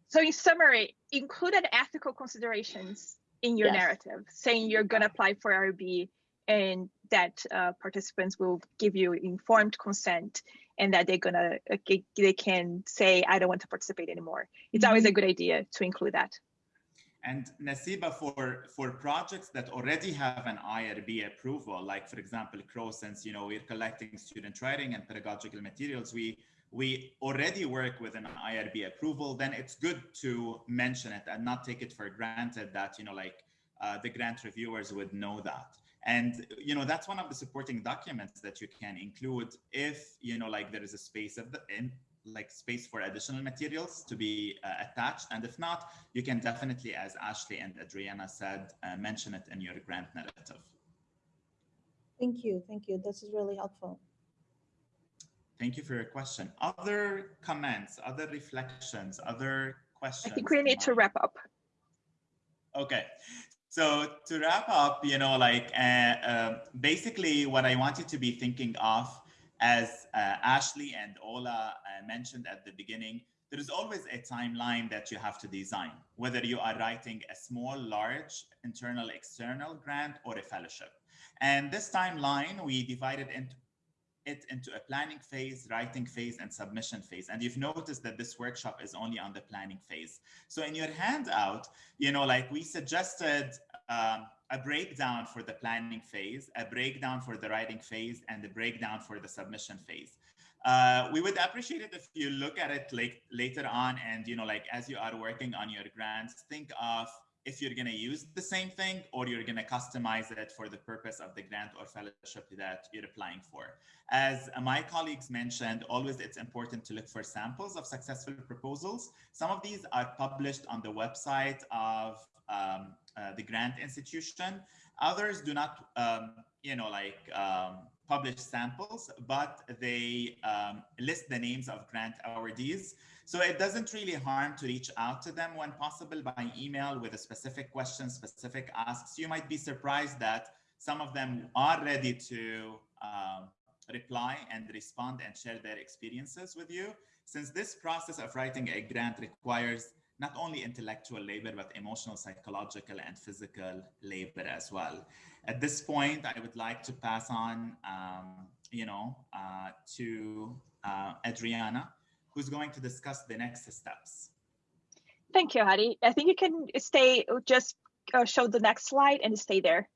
So in summary, included ethical considerations in your yes. narrative, saying you're going to apply for IRB and that uh, participants will give you informed consent and that they're gonna uh, they can say i don't want to participate anymore. It's always a good idea to include that. And Nasiba, for, for projects that already have an IRB approval, like for example, CROW, since you know we're collecting student writing and pedagogical materials, we we already work with an IRB approval, then it's good to mention it and not take it for granted that you know like uh, the grant reviewers would know that. And, you know, that's one of the supporting documents that you can include if, you know, like there is a space of the, in, like space for additional materials to be uh, attached. And if not, you can definitely, as Ashley and Adriana said, uh, mention it in your grant narrative. Thank you. Thank you. This is really helpful. Thank you for your question. Other comments, other reflections, other questions? I think we need to wrap up. Okay, so to wrap up, you know, like uh, uh, basically what I wanted you to be thinking of as uh, Ashley and Ola uh, mentioned at the beginning, there is always a timeline that you have to design, whether you are writing a small, large, internal, external grant or a fellowship. And this timeline, we divided into it into a planning phase, writing phase, and submission phase. And you've noticed that this workshop is only on the planning phase. So in your handout, you know, like we suggested um, a breakdown for the planning phase, a breakdown for the writing phase, and a breakdown for the submission phase. Uh, we would appreciate it if you look at it like later on and, you know, like as you are working on your grants, think of if you're going to use the same thing or you're going to customize it for the purpose of the grant or fellowship that you're applying for. As my colleagues mentioned, always it's important to look for samples of successful proposals. Some of these are published on the website of um, uh, the grant institution. Others do not, um, you know, like um, publish samples, but they um, list the names of grant awardees. So it doesn't really harm to reach out to them when possible by email with a specific question, specific asks. You might be surprised that some of them are ready to um, reply and respond and share their experiences with you. Since this process of writing a grant requires not only intellectual labor, but emotional, psychological, and physical labor as well. At this point, I would like to pass on, um, you know, uh, to uh, Adriana, who's going to discuss the next steps. Thank you, Hadi. I think you can stay, just uh, show the next slide and stay there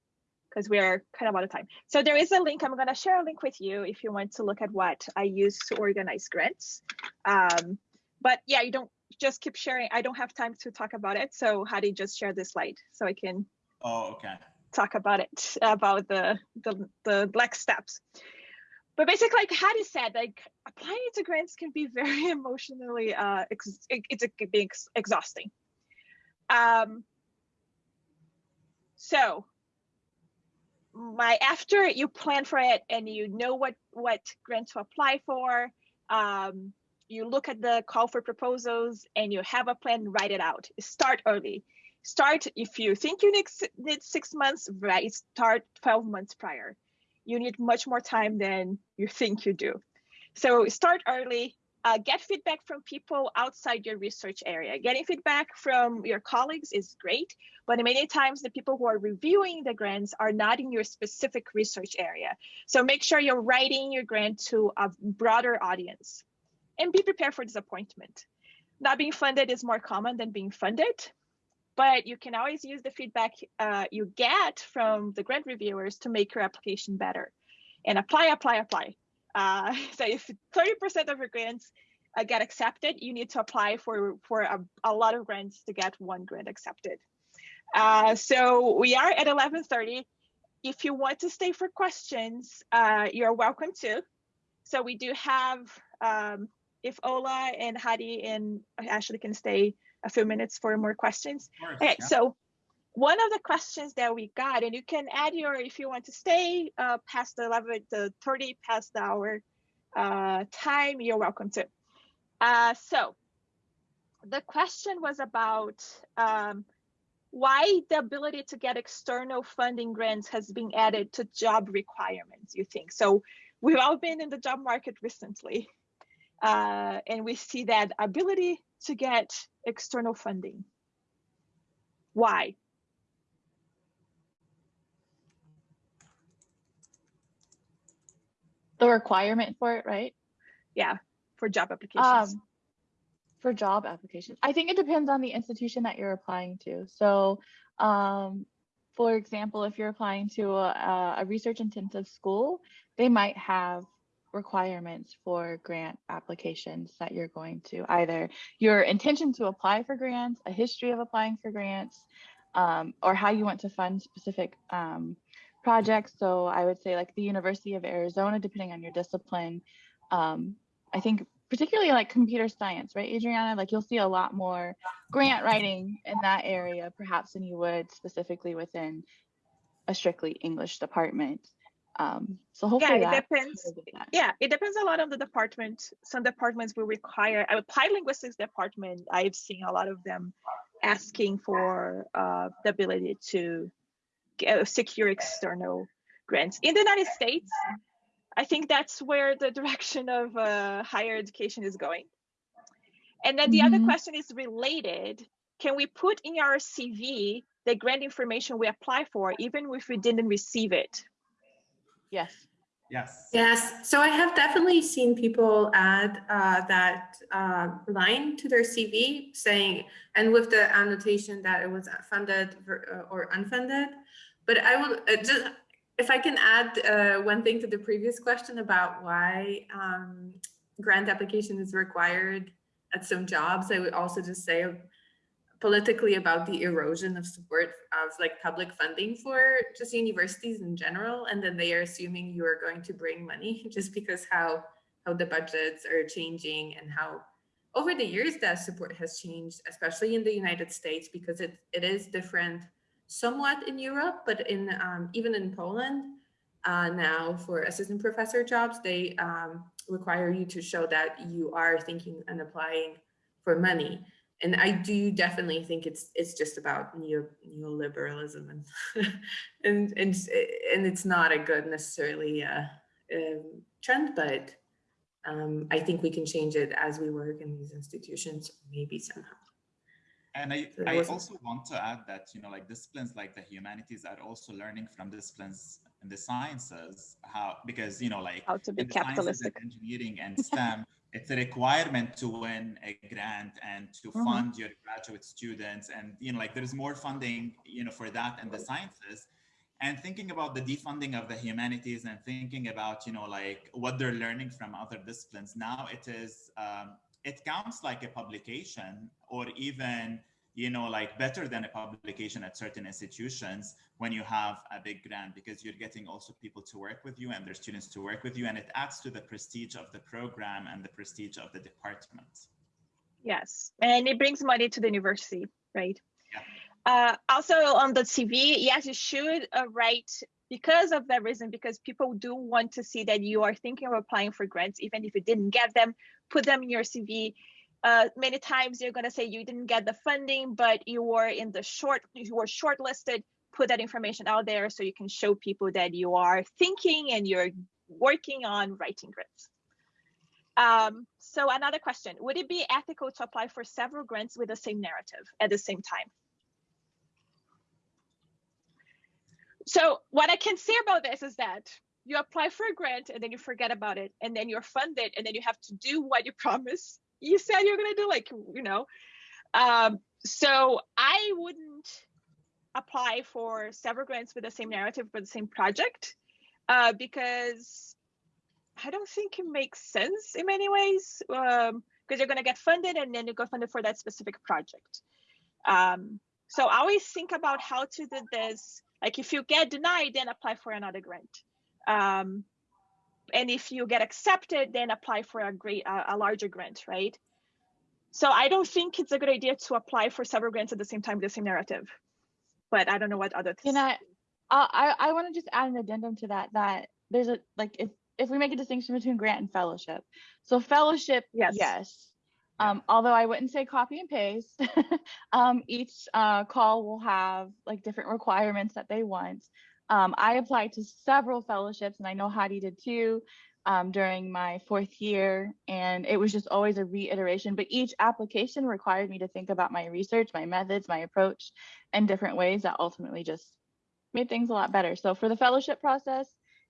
because we're kind of out of time. So there is a link, I'm gonna share a link with you if you want to look at what I use to organize grants. Um, but yeah, you don't just keep sharing. I don't have time to talk about it. So Hadi just share this slide so I can oh, okay. talk about it, about the, the, the black steps. But basically, like Hadi said, like applying to grants can be very emotionally, uh, it's a, can be ex exhausting. Um, so my after you plan for it and you know what what grant to apply for, um, you look at the call for proposals and you have a plan, write it out. Start early. Start if you think you need, need six months, right? Start 12 months prior. You need much more time than you think you do. So start early, uh, get feedback from people outside your research area. Getting feedback from your colleagues is great, but many times the people who are reviewing the grants are not in your specific research area. So make sure you're writing your grant to a broader audience and be prepared for disappointment. Not being funded is more common than being funded, but you can always use the feedback uh, you get from the grant reviewers to make your application better. And apply, apply, apply. Uh, so if 30% of your grants uh, get accepted, you need to apply for, for a, a lot of grants to get one grant accepted. Uh, so we are at 11.30. If you want to stay for questions, uh, you're welcome to. So we do have um, if Ola and Hadi and Ashley can stay a few minutes for more questions. Course, okay, yeah. so one of the questions that we got, and you can add your, if you want to stay uh, past the 11, the 30 past the hour uh, time, you're welcome to. Uh, so the question was about um, why the ability to get external funding grants has been added to job requirements, you think? So we've all been in the job market recently. Uh, and we see that ability to get external funding. Why? The requirement for it, right? Yeah, for job applications. Um, for job applications. I think it depends on the institution that you're applying to. So, um, for example, if you're applying to a, a research intensive school, they might have requirements for grant applications that you're going to either your intention to apply for grants, a history of applying for grants, um, or how you want to fund specific um, projects. So I would say like the University of Arizona, depending on your discipline, um, I think particularly like computer science, right, Adriana? Like you'll see a lot more grant writing in that area, perhaps than you would specifically within a strictly English department. Um, so hopefully yeah, it that depends. Yeah, it depends a lot on the department. Some departments will require, I apply linguistics department, I've seen a lot of them asking for uh, the ability to get, secure external grants. In the United States, I think that's where the direction of uh, higher education is going. And then the Mhm. other question is related. Can we put in our CV the grant information we apply for, even if we didn't receive it? Yes. Yes. Yes, so I have definitely seen people add uh, that uh, line to their CV saying, and with the annotation that it was funded uh, or unfunded. But I will uh, just, if I can add uh, one thing to the previous question about why um, grant application is required at some jobs, I would also just say politically about the erosion of support of like public funding for just universities in general. And then they are assuming you are going to bring money just because how, how the budgets are changing and how over the years that support has changed, especially in the United States, because it, it is different somewhat in Europe, but in um, even in Poland uh, now for assistant professor jobs, they um, require you to show that you are thinking and applying for money. And I do definitely think it's it's just about neo neoliberalism and and and and it's not a good necessarily uh, um, trend, but um, I think we can change it as we work in these institutions, maybe somehow. And I, So I also want to add that, you know, like disciplines like the humanities are also learning from disciplines in the sciences, how, because, you know, like How to be in capitalistic. and engineering and STEM, it's a requirement to win a grant and to Mhm. fund your graduate students. And, you know, like there's more funding, you know, for that and the sciences. And thinking about the defunding of the humanities and thinking about, you know, like what they're learning from other disciplines, now it is, um, it counts like a publication or even, you know, like better than a publication at certain institutions when you have a big grant because you're getting also people to work with you and their students to work with you and it adds to the prestige of the program and the prestige of the department. Yes, and it brings money to the university, right? Yeah. Uh, also on the CV, yes, you should uh, write because of that reason, because people do want to see that you are thinking of applying for grants, even if you didn't get them, put them in your CV. Uh, many times you're going to say you didn't get the funding, but you were in the short, you were shortlisted. Put that information out there so you can show people that you are thinking and you're working on writing grants. Um, so another question, would it be ethical to apply for several grants with the same narrative at the same time? So what I can say about this is that you apply for a grant and then you forget about it and then you're funded and then you have to do what you promised you said you're going to do like you know um, so i wouldn't apply for several grants with the same narrative for the same project uh, because i don't think it makes sense in many ways because you're going to get funded and then you go funded for that specific project. Um, so I always think about how to do this. Like if you get denied then apply for another grant. Um, and if you get accepted then apply for a great a, a larger grant right so i don't think it's a good idea to apply for several grants at the same time with the same narrative but i don't know what other Can I, I, I want to just add an addendum to that, that there's a, like, if, if we make a distinction between grant and fellowship. So fellowship, Yes. yes. Um, although I wouldn't say copy and paste, um, each, uh, call will have like different requirements that they want. Um, I applied to several fellowships and I know Hadi did too, um, during my fourth year. And it was just always a reiteration, but each application required me to think about my research, my methods, my approach in different ways that ultimately just made things a lot better. So for the fellowship process,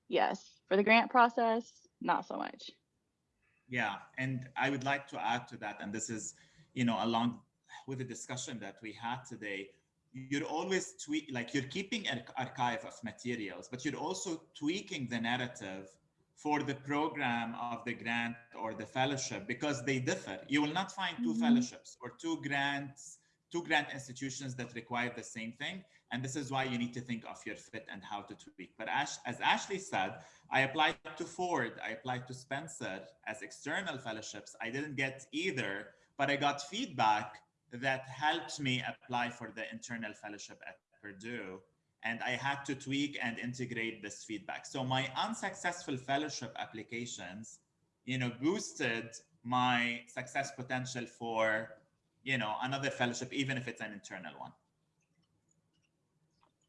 yes. For the grant process, not so much. Yeah, and I would like to add to that, and this is, you know, along with the discussion that we had today, you're always tweak, like you're keeping an archive of materials, but you're also tweaking the narrative for the program of the grant or the fellowship because they differ. You will not find 2 Mhm. fellowships or two grants, two grant institutions that require the same thing. And this is why you need to think of your fit and how to tweak. But as, as Ashley said, I applied to Ford, I applied to Spencer as external fellowships. I didn't get either, but I got feedback that helped me apply for the internal fellowship at Purdue. And I had to tweak and integrate this feedback. So my unsuccessful fellowship applications, you know, boosted my success potential for, you know, another fellowship, even if it's an internal one.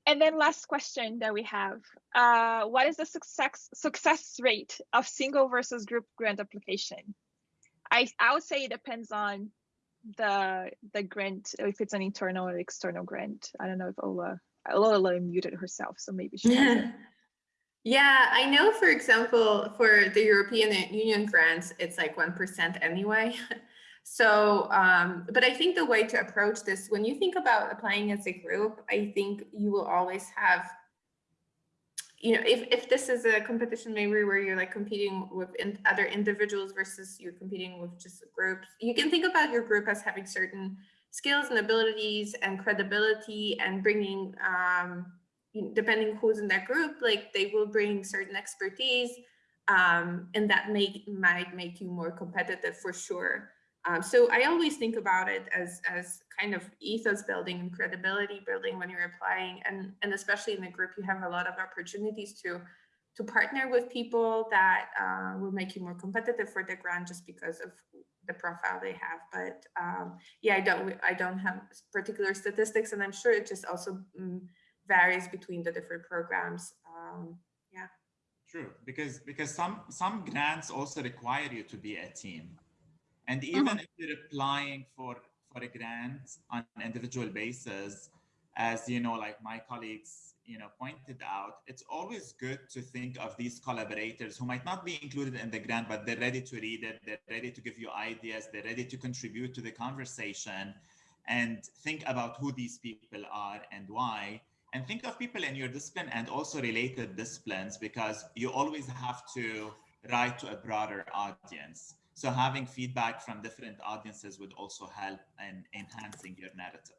and then last question that we have uh, what is the success success rate of single versus group grant application i i would say it depends on the the grant if it's an internal or external grant i don't know if ola ola muted herself so maybe she has. Yeah, I know, for example, for the European Union grants, it's like 1% anyway. So, um, but I think the way to approach this, when you think about applying as a group, I think you will always have, you know, if, if this is a competition maybe where you're like competing with in, other individuals versus you're competing with just groups, you can think about your group as having certain skills and abilities and credibility and bringing, um, depending who's in that group, like they will bring certain expertise um, and that make, might make you more competitive for sure. Um, so I always think about it as, as kind of ethos building and credibility building when you're applying and, and especially in the group, you have a lot of opportunities to to partner with people that uh, will make you more competitive for the grant just because of the profile they have. But um, yeah, I don't I don't have particular statistics, and I'm sure it just also mm, varies between the different programs. Um, yeah. True, because because some some grants also require you to be a team, and mm-hmm. even if you're applying for for a grant on an individual basis, as you know, like my colleagues you know pointed out, it's always good to think of these collaborators who might not be included in the grant, but they're ready to read it, they're ready to give you ideas, they're ready to contribute to the conversation, and think about who these people are and why and think of people in your discipline and also related disciplines because you always have to write to a broader audience. So having feedback from different audiences would also help in enhancing your narrative.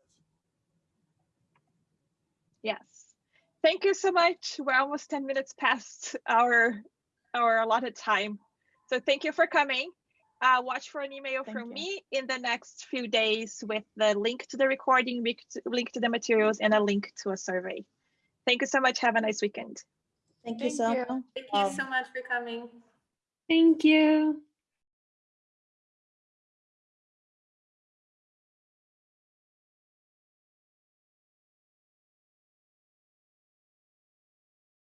Yes. Thank you so much. We're almost 10 minutes past our our allotted time. So thank you for coming. Uh, watch for an email Thank from you. me in the next few days with the link to the recording, link to, the materials, and a link to a survey. Thank you so much. Have a nice weekend. Thank you Thank so much. Thank you so much for coming. Thank you.